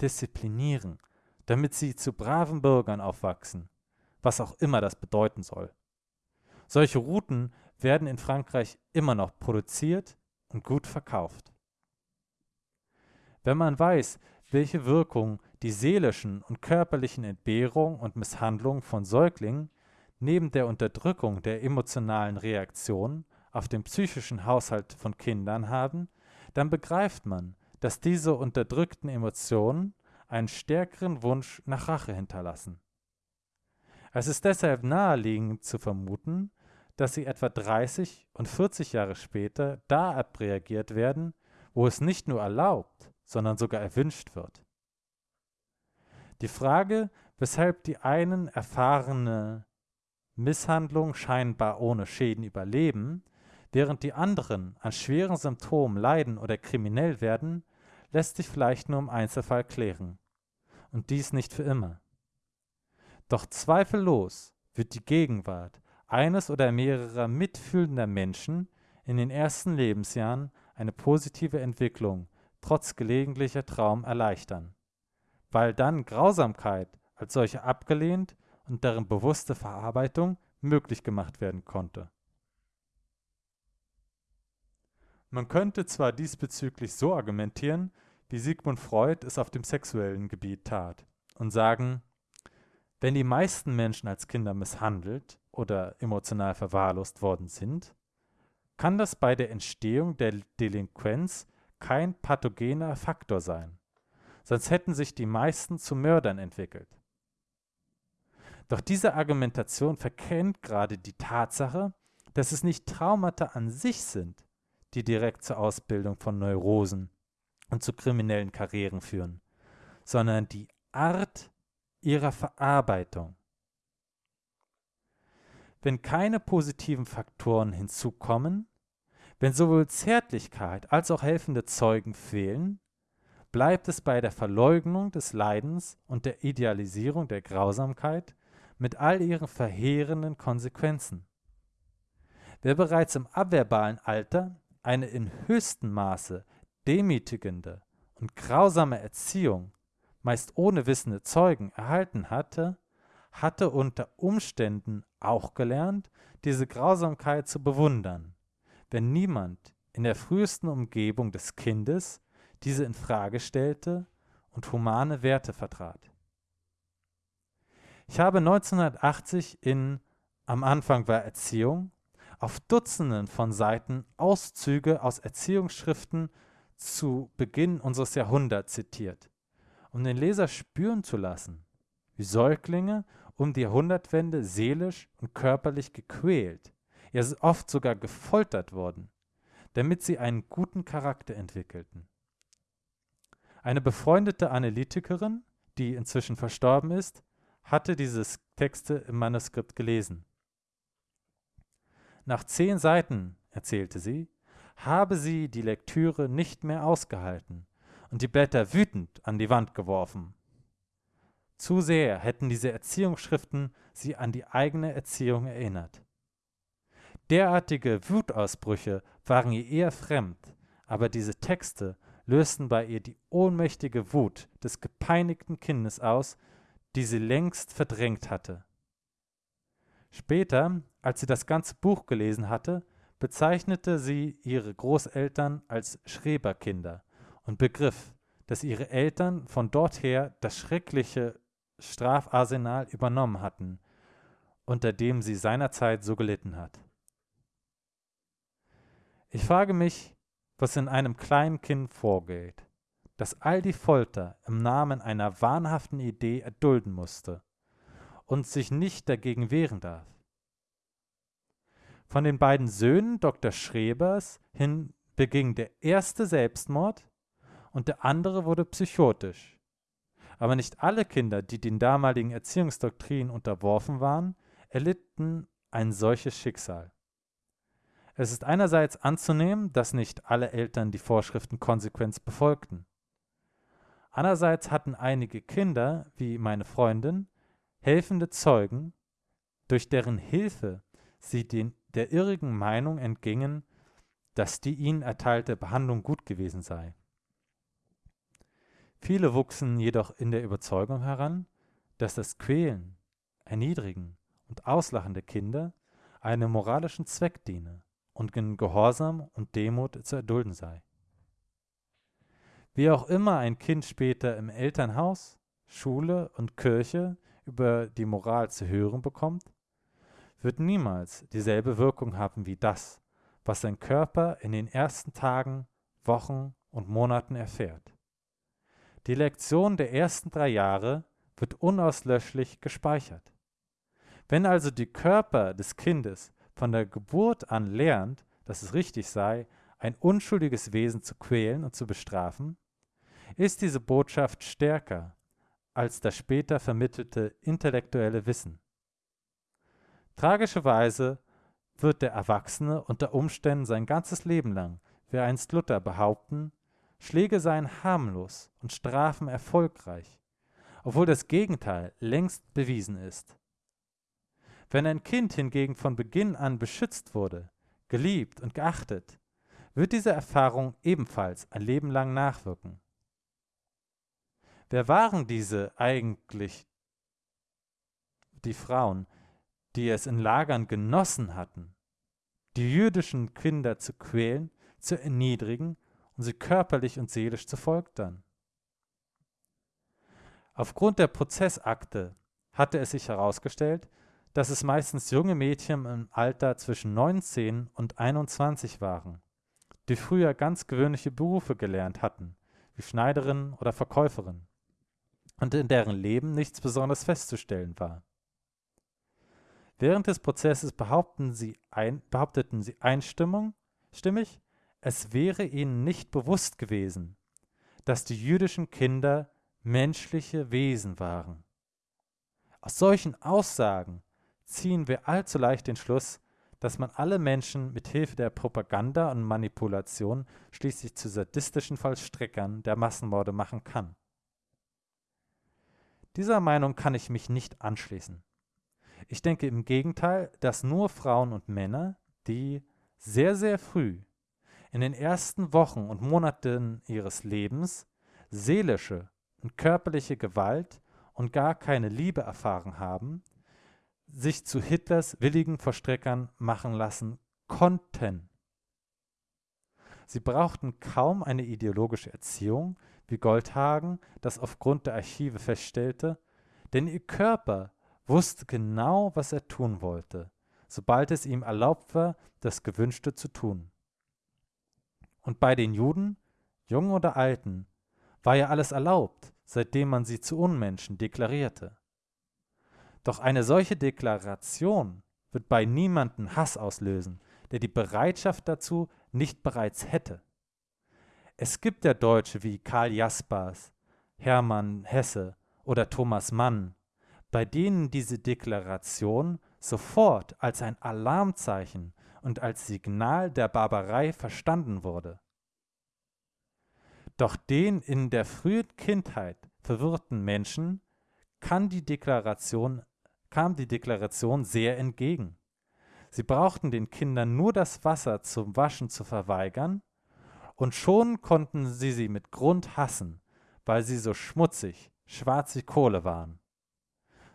disziplinieren, damit sie zu braven Bürgern aufwachsen, was auch immer das bedeuten soll. Solche Routen werden in Frankreich immer noch produziert und gut verkauft. Wenn man weiß, welche Wirkung die seelischen und körperlichen Entbehrungen und Misshandlungen von Säuglingen neben der Unterdrückung der emotionalen Reaktionen auf den psychischen Haushalt von Kindern haben, dann begreift man, dass diese unterdrückten Emotionen einen stärkeren Wunsch nach Rache hinterlassen. Es ist deshalb naheliegend zu vermuten, dass sie etwa 30 und 40 Jahre später da abreagiert werden, wo es nicht nur erlaubt, sondern sogar erwünscht wird. Die Frage, weshalb die einen erfahrene Misshandlung scheinbar ohne Schäden überleben, während die anderen an schweren Symptomen leiden oder kriminell werden, lässt sich vielleicht nur im Einzelfall klären. Und dies nicht für immer. Doch zweifellos wird die Gegenwart eines oder mehrerer mitfühlender Menschen in den ersten Lebensjahren eine positive Entwicklung trotz gelegentlicher Traum erleichtern, weil dann Grausamkeit als solche abgelehnt und deren bewusste Verarbeitung möglich gemacht werden konnte. Man könnte zwar diesbezüglich so argumentieren, wie Sigmund Freud es auf dem sexuellen Gebiet tat, und sagen, wenn die meisten Menschen als Kinder misshandelt oder emotional verwahrlost worden sind, kann das bei der Entstehung der Delinquenz kein pathogener Faktor sein, sonst hätten sich die meisten zu Mördern entwickelt. Doch diese Argumentation verkennt gerade die Tatsache, dass es nicht Traumata an sich sind, die direkt zur Ausbildung von Neurosen und zu kriminellen Karrieren führen, sondern die Art ihrer Verarbeitung. Wenn keine positiven Faktoren hinzukommen, wenn sowohl Zärtlichkeit als auch helfende Zeugen fehlen, bleibt es bei der Verleugnung des Leidens und der Idealisierung der Grausamkeit mit all ihren verheerenden Konsequenzen. Wer bereits im abverbalen Alter eine in höchstem Maße demütigende und grausame Erziehung meist ohne wissende Zeugen, erhalten hatte, hatte unter Umständen auch gelernt, diese Grausamkeit zu bewundern, wenn niemand in der frühesten Umgebung des Kindes diese in Frage stellte und humane Werte vertrat. Ich habe 1980 in Am Anfang war Erziehung auf Dutzenden von Seiten Auszüge aus Erziehungsschriften zu Beginn unseres Jahrhunderts zitiert um den Leser spüren zu lassen, wie Säuglinge um die Jahrhundertwende seelisch und körperlich gequält, ja oft sogar gefoltert wurden, damit sie einen guten Charakter entwickelten. Eine befreundete Analytikerin, die inzwischen verstorben ist, hatte diese Texte im Manuskript gelesen. Nach zehn Seiten, erzählte sie, habe sie die Lektüre nicht mehr ausgehalten und die Blätter wütend an die Wand geworfen. Zu sehr hätten diese Erziehungsschriften sie an die eigene Erziehung erinnert. Derartige Wutausbrüche waren ihr eher fremd, aber diese Texte lösten bei ihr die ohnmächtige Wut des gepeinigten Kindes aus, die sie längst verdrängt hatte. Später, als sie das ganze Buch gelesen hatte, bezeichnete sie ihre Großeltern als Schreberkinder und begriff, dass ihre Eltern von dort her das schreckliche Strafarsenal übernommen hatten, unter dem sie seinerzeit so gelitten hat. Ich frage mich, was in einem kleinen Kind vorgeht, das all die Folter im Namen einer wahnhaften Idee erdulden musste und sich nicht dagegen wehren darf. Von den beiden Söhnen Dr. Schrebers hin beging der erste Selbstmord und der andere wurde psychotisch. Aber nicht alle Kinder, die den damaligen Erziehungsdoktrinen unterworfen waren, erlitten ein solches Schicksal. Es ist einerseits anzunehmen, dass nicht alle Eltern die Vorschriften konsequent befolgten. Andererseits hatten einige Kinder, wie meine Freundin, helfende Zeugen, durch deren Hilfe sie den, der irrigen Meinung entgingen, dass die ihnen erteilte Behandlung gut gewesen sei. Viele wuchsen jedoch in der Überzeugung heran, dass das Quälen, Erniedrigen und Auslachen der Kinder einem moralischen Zweck diene und in Gehorsam und Demut zu erdulden sei. Wie auch immer ein Kind später im Elternhaus, Schule und Kirche über die Moral zu hören bekommt, wird niemals dieselbe Wirkung haben wie das, was sein Körper in den ersten Tagen, Wochen und Monaten erfährt. Die Lektion der ersten drei Jahre wird unauslöschlich gespeichert. Wenn also die Körper des Kindes von der Geburt an lernt, dass es richtig sei, ein unschuldiges Wesen zu quälen und zu bestrafen, ist diese Botschaft stärker als das später vermittelte intellektuelle Wissen. Tragischerweise wird der Erwachsene unter Umständen sein ganzes Leben lang, wie einst Luther behaupten, Schläge seien harmlos und Strafen erfolgreich, obwohl das Gegenteil längst bewiesen ist. Wenn ein Kind hingegen von Beginn an beschützt wurde, geliebt und geachtet, wird diese Erfahrung ebenfalls ein Leben lang nachwirken. Wer waren diese eigentlich die Frauen, die es in Lagern genossen hatten, die jüdischen Kinder zu quälen, zu erniedrigen und sie körperlich und seelisch zu foltern? Aufgrund der Prozessakte hatte es sich herausgestellt, dass es meistens junge Mädchen im Alter zwischen 19 und 21 waren, die früher ganz gewöhnliche Berufe gelernt hatten, wie Schneiderin oder Verkäuferin und in deren Leben nichts besonders festzustellen war. Während des Prozesses behaupten sie ein, behaupteten sie einstimmig, es wäre ihnen nicht bewusst gewesen, dass die jüdischen Kinder menschliche Wesen waren. Aus solchen Aussagen ziehen wir allzu leicht den Schluss, dass man alle Menschen mit Hilfe der Propaganda und Manipulation schließlich zu sadistischen Vollstreckern der Massenmorde machen kann. Dieser Meinung kann ich mich nicht anschließen. Ich denke im Gegenteil, dass nur Frauen und Männer, die sehr, sehr früh in den ersten Wochen und Monaten ihres Lebens seelische und körperliche Gewalt und gar keine Liebe erfahren haben, sich zu Hitlers willigen Verstreckern machen lassen konnten. Sie brauchten kaum eine ideologische Erziehung, wie Goldhagen das aufgrund der Archive feststellte, denn ihr Körper wusste genau, was er tun wollte, sobald es ihm erlaubt war, das Gewünschte zu tun. Und bei den Juden, Jungen oder Alten, war ja alles erlaubt, seitdem man sie zu Unmenschen deklarierte. Doch eine solche Deklaration wird bei niemanden Hass auslösen, der die Bereitschaft dazu nicht bereits hätte. Es gibt ja Deutsche wie Karl Jaspers, Hermann Hesse oder Thomas Mann, bei denen diese Deklaration sofort als ein Alarmzeichen und als Signal der Barbarei verstanden wurde. Doch den in der frühen Kindheit verwirrten Menschen kann die Deklaration, kam die Deklaration sehr entgegen. Sie brauchten den Kindern nur das Wasser zum Waschen zu verweigern und schon konnten sie sie mit Grund hassen, weil sie so schmutzig, schwarz wie Kohle waren.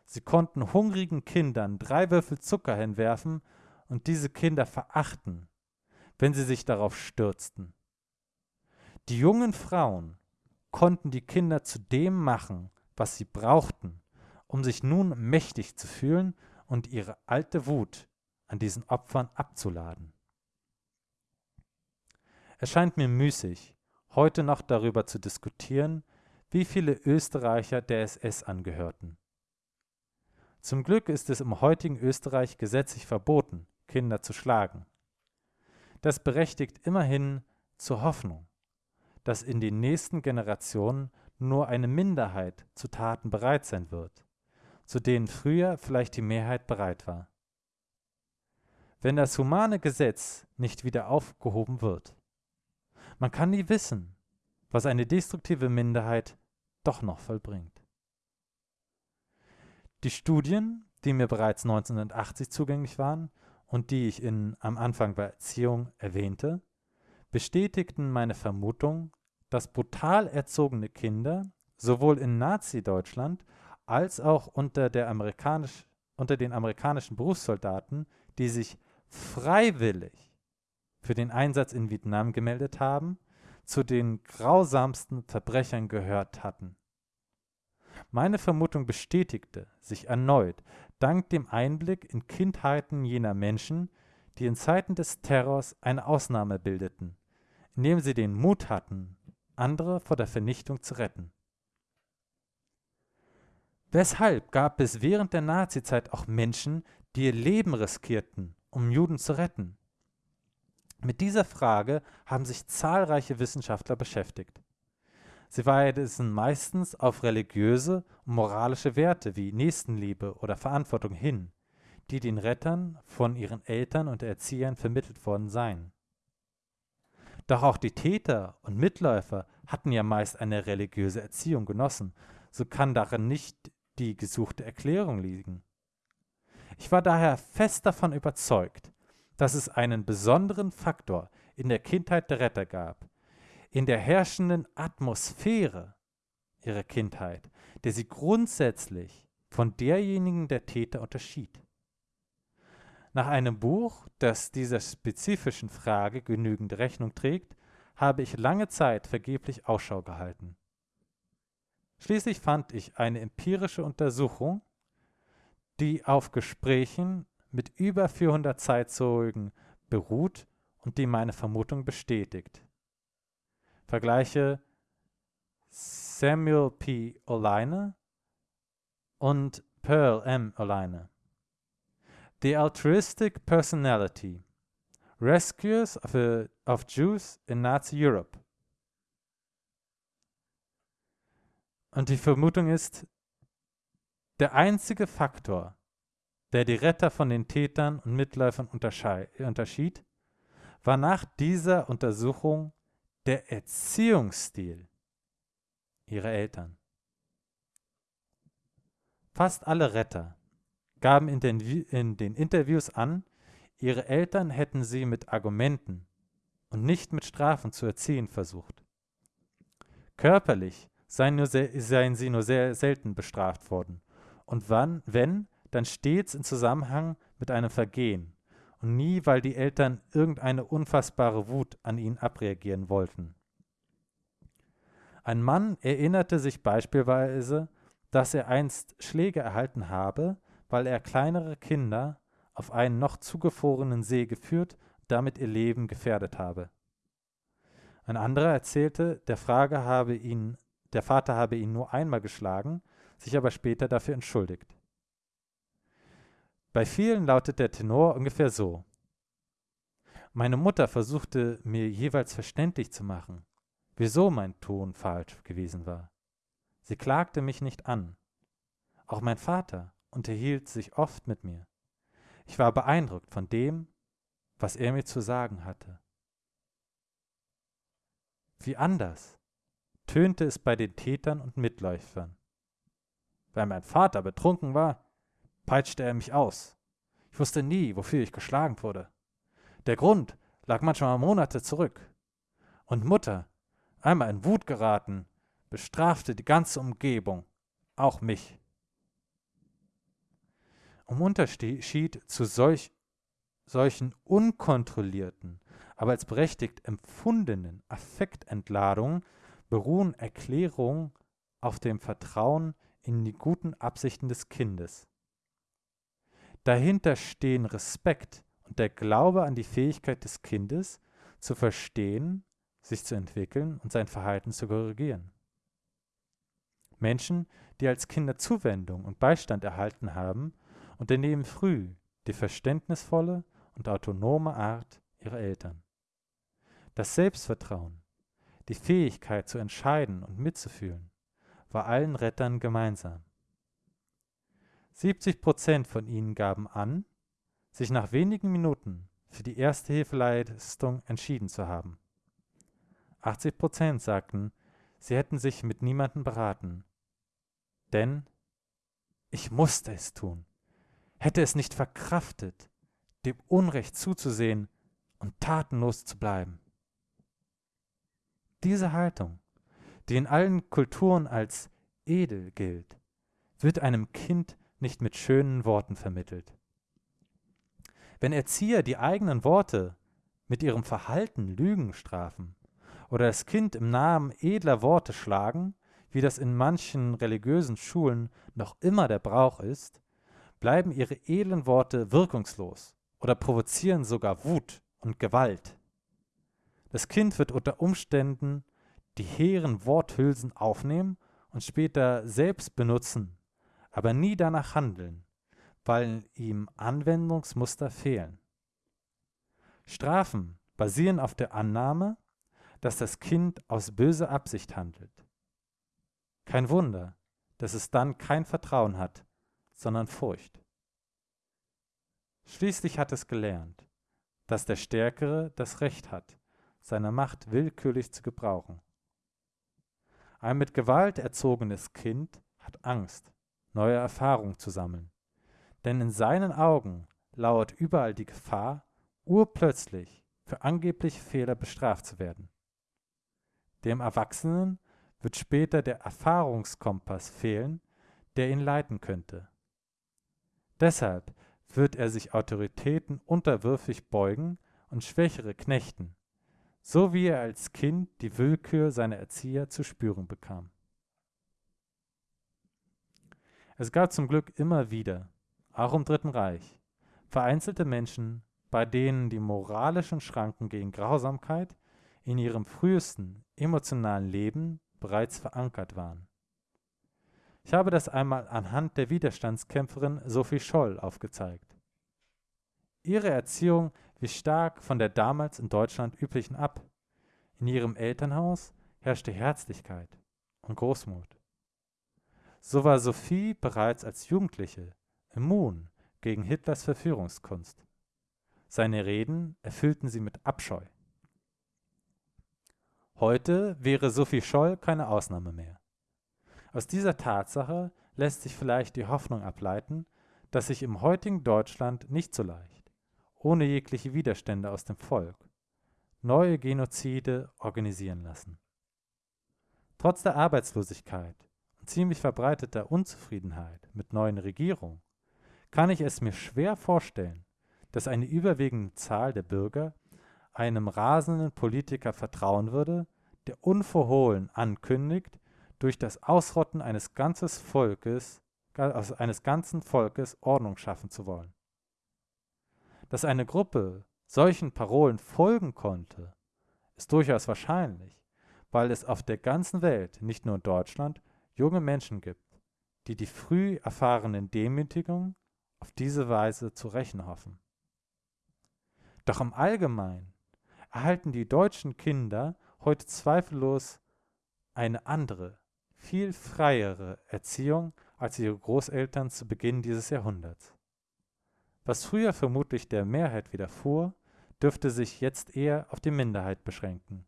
Sie konnten hungrigen Kindern drei Würfel Zucker hinwerfen und diese Kinder verachten, wenn sie sich darauf stürzten. Die jungen Frauen konnten die Kinder zu dem machen, was sie brauchten, um sich nun mächtig zu fühlen und ihre alte Wut an diesen Opfern abzuladen. Es scheint mir müßig, heute noch darüber zu diskutieren, wie viele Österreicher der SS angehörten. Zum Glück ist es im heutigen Österreich gesetzlich verboten, Kinder zu schlagen. Das berechtigt immerhin zur Hoffnung, dass in den nächsten Generationen nur eine Minderheit zu Taten bereit sein wird, zu denen früher vielleicht die Mehrheit bereit war. Wenn das humane Gesetz nicht wieder aufgehoben wird, man kann nie wissen, was eine destruktive Minderheit doch noch vollbringt. Die Studien, die mir bereits 1980 zugänglich waren und die ich in, am Anfang bei Erziehung erwähnte, bestätigten meine Vermutung, dass brutal erzogene Kinder sowohl in Nazi-Deutschland als auch unter, amerikanisch, unter den amerikanischen Berufssoldaten, die sich freiwillig für den Einsatz in Vietnam gemeldet haben, zu den grausamsten Verbrechern gehört hatten. Meine Vermutung bestätigte sich erneut dank dem Einblick in Kindheiten jener Menschen, die in Zeiten des Terrors eine Ausnahme bildeten, indem sie den Mut hatten, andere vor der Vernichtung zu retten. Weshalb gab es während der Nazizeit auch Menschen, die ihr Leben riskierten, um Juden zu retten? Mit dieser Frage haben sich zahlreiche Wissenschaftler beschäftigt. Sie weisen meistens auf religiöse und moralische Werte wie Nächstenliebe oder Verantwortung hin, die den Rettern von ihren Eltern und Erziehern vermittelt worden seien. Doch auch die Täter und Mitläufer hatten ja meist eine religiöse Erziehung genossen, so kann darin nicht die gesuchte Erklärung liegen. Ich war daher fest davon überzeugt, dass es einen besonderen Faktor in der Kindheit der Retter gab, in der herrschenden Atmosphäre ihrer Kindheit, der sie grundsätzlich von derjenigen der Täter unterschied. Nach einem Buch, das dieser spezifischen Frage genügend Rechnung trägt, habe ich lange Zeit vergeblich Ausschau gehalten. Schließlich fand ich eine empirische Untersuchung, die auf Gesprächen mit über 400 Zeitzeugen beruht und die meine Vermutung bestätigt. Vergleiche Samuel P. Oleine und Pearl M. Oleine. The Altruistic Personality Rescuers of, a, of Jews in Nazi Europe. Und die Vermutung ist, der einzige Faktor, der die Retter von den Tätern und Mitläufern unterschied, war nach dieser Untersuchung der Erziehungsstil ihrer Eltern. Fast alle Retter gaben in den, in den Interviews an, ihre Eltern hätten sie mit Argumenten und nicht mit Strafen zu erziehen versucht. Körperlich seien, nur seien sie nur sehr selten bestraft worden und wann, wenn, dann stets in Zusammenhang mit einem Vergehen und nie, weil die Eltern irgendeine unfassbare Wut an ihnen abreagieren wollten. Ein Mann erinnerte sich beispielsweise, dass er einst Schläge erhalten habe, weil er kleinere Kinder auf einen noch zugefrorenen See geführt damit ihr Leben gefährdet habe. Ein anderer erzählte, der, Frage habe ihn, der Vater habe ihn nur einmal geschlagen, sich aber später dafür entschuldigt. Bei vielen lautet der Tenor ungefähr so. Meine Mutter versuchte mir jeweils verständlich zu machen, wieso mein Ton falsch gewesen war. Sie klagte mich nicht an. Auch mein Vater unterhielt sich oft mit mir. Ich war beeindruckt von dem, was er mir zu sagen hatte. Wie anders tönte es bei den Tätern und Mitläufern. Weil mein Vater betrunken war, peitschte er mich aus. Ich wusste nie, wofür ich geschlagen wurde. Der Grund lag manchmal Monate zurück. Und Mutter, einmal in Wut geraten, bestrafte die ganze Umgebung, auch mich. Um Unterschied zu solch, solchen unkontrollierten, aber als berechtigt empfundenen Affektentladungen beruhen Erklärungen auf dem Vertrauen in die guten Absichten des Kindes. Dahinter stehen Respekt und der Glaube an die Fähigkeit des Kindes, zu verstehen, sich zu entwickeln und sein Verhalten zu korrigieren. Menschen, die als Kinder Zuwendung und Beistand erhalten haben, unternehmen früh die verständnisvolle und autonome Art ihrer Eltern. Das Selbstvertrauen, die Fähigkeit zu entscheiden und mitzufühlen, war allen Rettern gemeinsam. 70 Prozent von ihnen gaben an, sich nach wenigen Minuten für die erste Hilfeleistung entschieden zu haben. 80 Prozent sagten, sie hätten sich mit niemandem beraten. Denn ich musste es tun, hätte es nicht verkraftet, dem Unrecht zuzusehen und tatenlos zu bleiben. Diese Haltung, die in allen Kulturen als edel gilt, wird einem Kind nicht mit schönen Worten vermittelt. Wenn Erzieher die eigenen Worte mit ihrem Verhalten Lügen strafen oder das Kind im Namen edler Worte schlagen, wie das in manchen religiösen Schulen noch immer der Brauch ist, bleiben ihre edlen Worte wirkungslos oder provozieren sogar Wut und Gewalt. Das Kind wird unter Umständen die hehren Worthülsen aufnehmen und später selbst benutzen, aber nie danach handeln, weil ihm Anwendungsmuster fehlen. Strafen basieren auf der Annahme, dass das Kind aus böser Absicht handelt. Kein Wunder, dass es dann kein Vertrauen hat, sondern Furcht. Schließlich hat es gelernt, dass der Stärkere das Recht hat, seine Macht willkürlich zu gebrauchen. Ein mit Gewalt erzogenes Kind hat Angst, neue Erfahrungen zu sammeln, denn in seinen Augen lauert überall die Gefahr, urplötzlich für angebliche Fehler bestraft zu werden. Dem Erwachsenen wird später der Erfahrungskompass fehlen, der ihn leiten könnte. Deshalb wird er sich Autoritäten unterwürfig beugen und Schwächere knechten, so wie er als Kind die Willkür seiner Erzieher zu spüren bekam. Es gab zum Glück immer wieder, auch im Dritten Reich, vereinzelte Menschen, bei denen die moralischen Schranken gegen Grausamkeit in ihrem frühesten emotionalen Leben bereits verankert waren. Ich habe das einmal anhand der Widerstandskämpferin Sophie Scholl aufgezeigt. Ihre Erziehung wich stark von der damals in Deutschland üblichen ab. In ihrem Elternhaus herrschte Herzlichkeit und Großmut. So war Sophie bereits als Jugendliche immun gegen Hitlers Verführungskunst. Seine Reden erfüllten sie mit Abscheu. Heute wäre Sophie Scholl keine Ausnahme mehr. Aus dieser Tatsache lässt sich vielleicht die Hoffnung ableiten, dass sich im heutigen Deutschland nicht so leicht, ohne jegliche Widerstände aus dem Volk, neue Genozide organisieren lassen. Trotz der Arbeitslosigkeit ziemlich verbreiteter Unzufriedenheit mit neuen Regierungen kann ich es mir schwer vorstellen, dass eine überwiegende Zahl der Bürger einem rasenden Politiker vertrauen würde, der unverhohlen ankündigt, durch das Ausrotten eines ganzes Volkes, also eines ganzen Volkes Ordnung schaffen zu wollen. Dass eine Gruppe solchen Parolen folgen konnte, ist durchaus wahrscheinlich, weil es auf der ganzen Welt, nicht nur in Deutschland, junge Menschen gibt, die die früh erfahrenen Demütigungen auf diese Weise zu rächen hoffen. Doch im Allgemeinen erhalten die deutschen Kinder heute zweifellos eine andere, viel freiere Erziehung als ihre Großeltern zu Beginn dieses Jahrhunderts. Was früher vermutlich der Mehrheit widerfuhr, dürfte sich jetzt eher auf die Minderheit beschränken.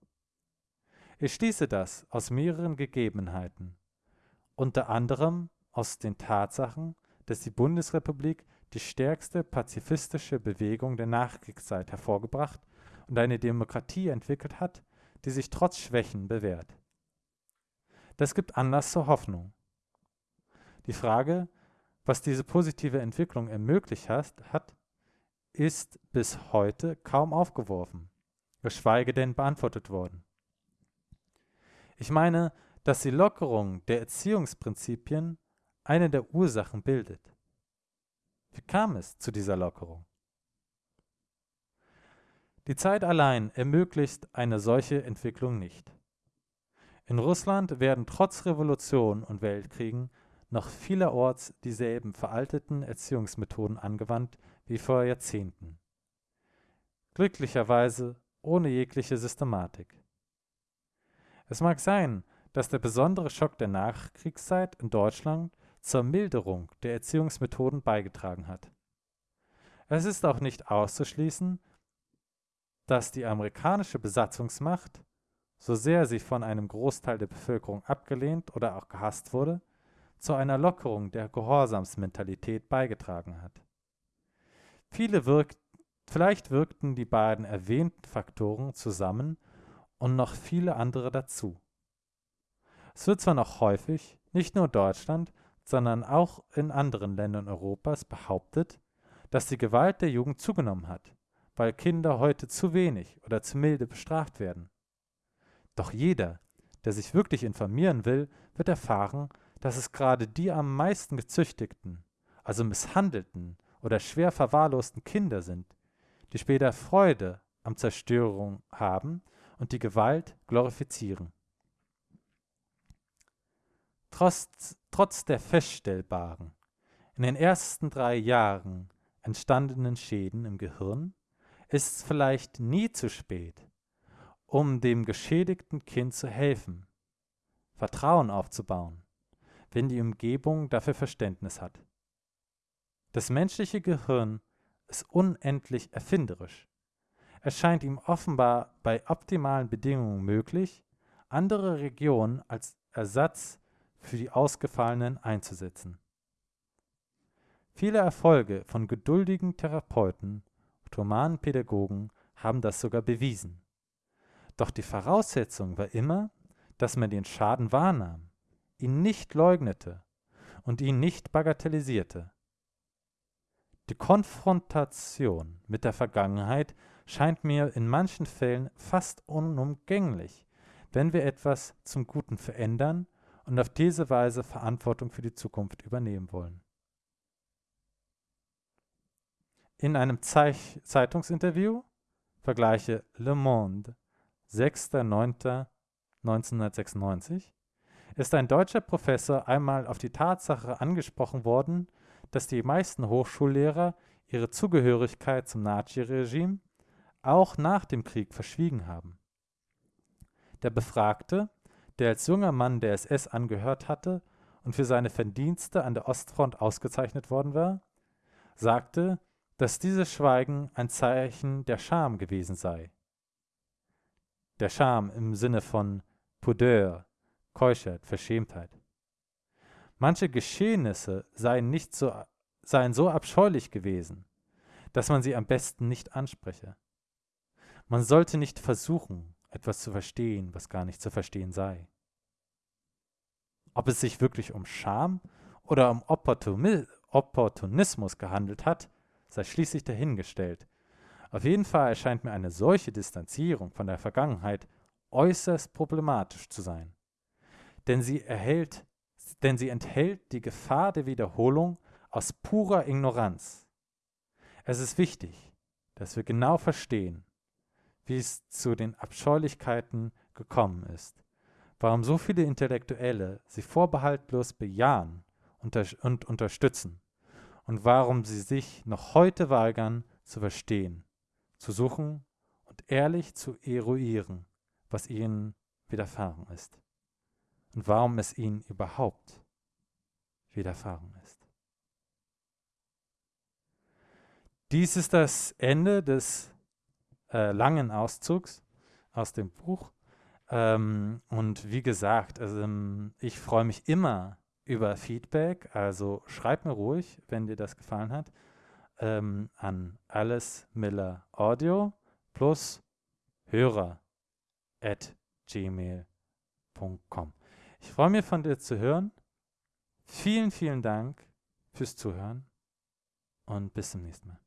Ich schließe das aus mehreren Gegebenheiten, unter anderem aus den Tatsachen, dass die Bundesrepublik die stärkste pazifistische Bewegung der Nachkriegszeit hervorgebracht und eine Demokratie entwickelt hat, die sich trotz Schwächen bewährt. Das gibt Anlass zur Hoffnung. Die Frage, was diese positive Entwicklung ermöglicht hat, ist bis heute kaum aufgeworfen, geschweige denn beantwortet worden. Ich meine, dass die Lockerung der Erziehungsprinzipien eine der Ursachen bildet. Wie kam es zu dieser Lockerung? Die Zeit allein ermöglicht eine solche Entwicklung nicht. In Russland werden trotz Revolution und Weltkriegen noch vielerorts dieselben veralteten Erziehungsmethoden angewandt wie vor Jahrzehnten. Glücklicherweise ohne jegliche Systematik. Es mag sein, dass der besondere Schock der Nachkriegszeit in Deutschland zur Milderung der Erziehungsmethoden beigetragen hat. Es ist auch nicht auszuschließen, dass die amerikanische Besatzungsmacht so sehr sie von einem Großteil der Bevölkerung abgelehnt oder auch gehasst wurde, zu einer Lockerung der Gehorsamsmentalität beigetragen hat. Viele wirkt, vielleicht wirkten die beiden erwähnten Faktoren zusammen und noch viele andere dazu. Es wird zwar noch häufig, nicht nur in Deutschland, sondern auch in anderen Ländern Europas behauptet, dass die Gewalt der Jugend zugenommen hat, weil Kinder heute zu wenig oder zu milde bestraft werden. Doch jeder, der sich wirklich informieren will, wird erfahren, dass es gerade die am meisten gezüchtigten, also misshandelten oder schwer verwahrlosten Kinder sind, die später Freude am Zerstörung haben und die Gewalt glorifizieren. Trotz, trotz der feststellbaren, in den ersten drei Jahren entstandenen Schäden im Gehirn ist es vielleicht nie zu spät, um dem geschädigten Kind zu helfen, Vertrauen aufzubauen, wenn die Umgebung dafür Verständnis hat. Das menschliche Gehirn ist unendlich erfinderisch. Es scheint ihm offenbar bei optimalen Bedingungen möglich, andere Regionen als Ersatz für die ausgefallenen einzusetzen. Viele Erfolge von geduldigen Therapeuten und humanen Pädagogen haben das sogar bewiesen. Doch die Voraussetzung war immer, dass man den Schaden wahrnahm, ihn nicht leugnete und ihn nicht bagatellisierte. Die Konfrontation mit der Vergangenheit scheint mir in manchen Fällen fast unumgänglich, wenn wir etwas zum Guten verändern und auf diese Weise Verantwortung für die Zukunft übernehmen wollen. In einem Zeich Zeitungsinterview vergleiche Le Monde 6.9.1996 ist ein deutscher Professor einmal auf die Tatsache angesprochen worden, dass die meisten Hochschullehrer ihre Zugehörigkeit zum Naziregime auch nach dem Krieg verschwiegen haben. Der Befragte der als junger Mann der SS angehört hatte und für seine Verdienste an der Ostfront ausgezeichnet worden war, sagte, dass dieses Schweigen ein Zeichen der Scham gewesen sei. Der Scham im Sinne von Pudeur, Keuschheit, Verschämtheit. Manche Geschehnisse seien, nicht so, seien so abscheulich gewesen, dass man sie am besten nicht anspreche. Man sollte nicht versuchen, etwas zu verstehen, was gar nicht zu verstehen sei. Ob es sich wirklich um Scham oder um Opportunismus gehandelt hat, sei schließlich dahingestellt. Auf jeden Fall erscheint mir eine solche Distanzierung von der Vergangenheit äußerst problematisch zu sein. Denn sie, erhält, denn sie enthält die Gefahr der Wiederholung aus purer Ignoranz. Es ist wichtig, dass wir genau verstehen, wie es zu den Abscheulichkeiten gekommen ist, warum so viele Intellektuelle sie vorbehaltlos bejahen und unterstützen und warum sie sich noch heute weigern zu verstehen, zu suchen und ehrlich zu eruieren, was ihnen widerfahren ist und warum es ihnen überhaupt widerfahren ist. Dies ist das Ende des äh, langen Auszugs aus dem Buch. Ähm, und wie gesagt, also, ähm, ich freue mich immer über Feedback. Also schreib mir ruhig, wenn dir das gefallen hat, ähm, an Alice Miller Audio plus Hörer at gmail.com. Ich freue mich von dir zu hören. Vielen, vielen Dank fürs Zuhören und bis zum nächsten Mal.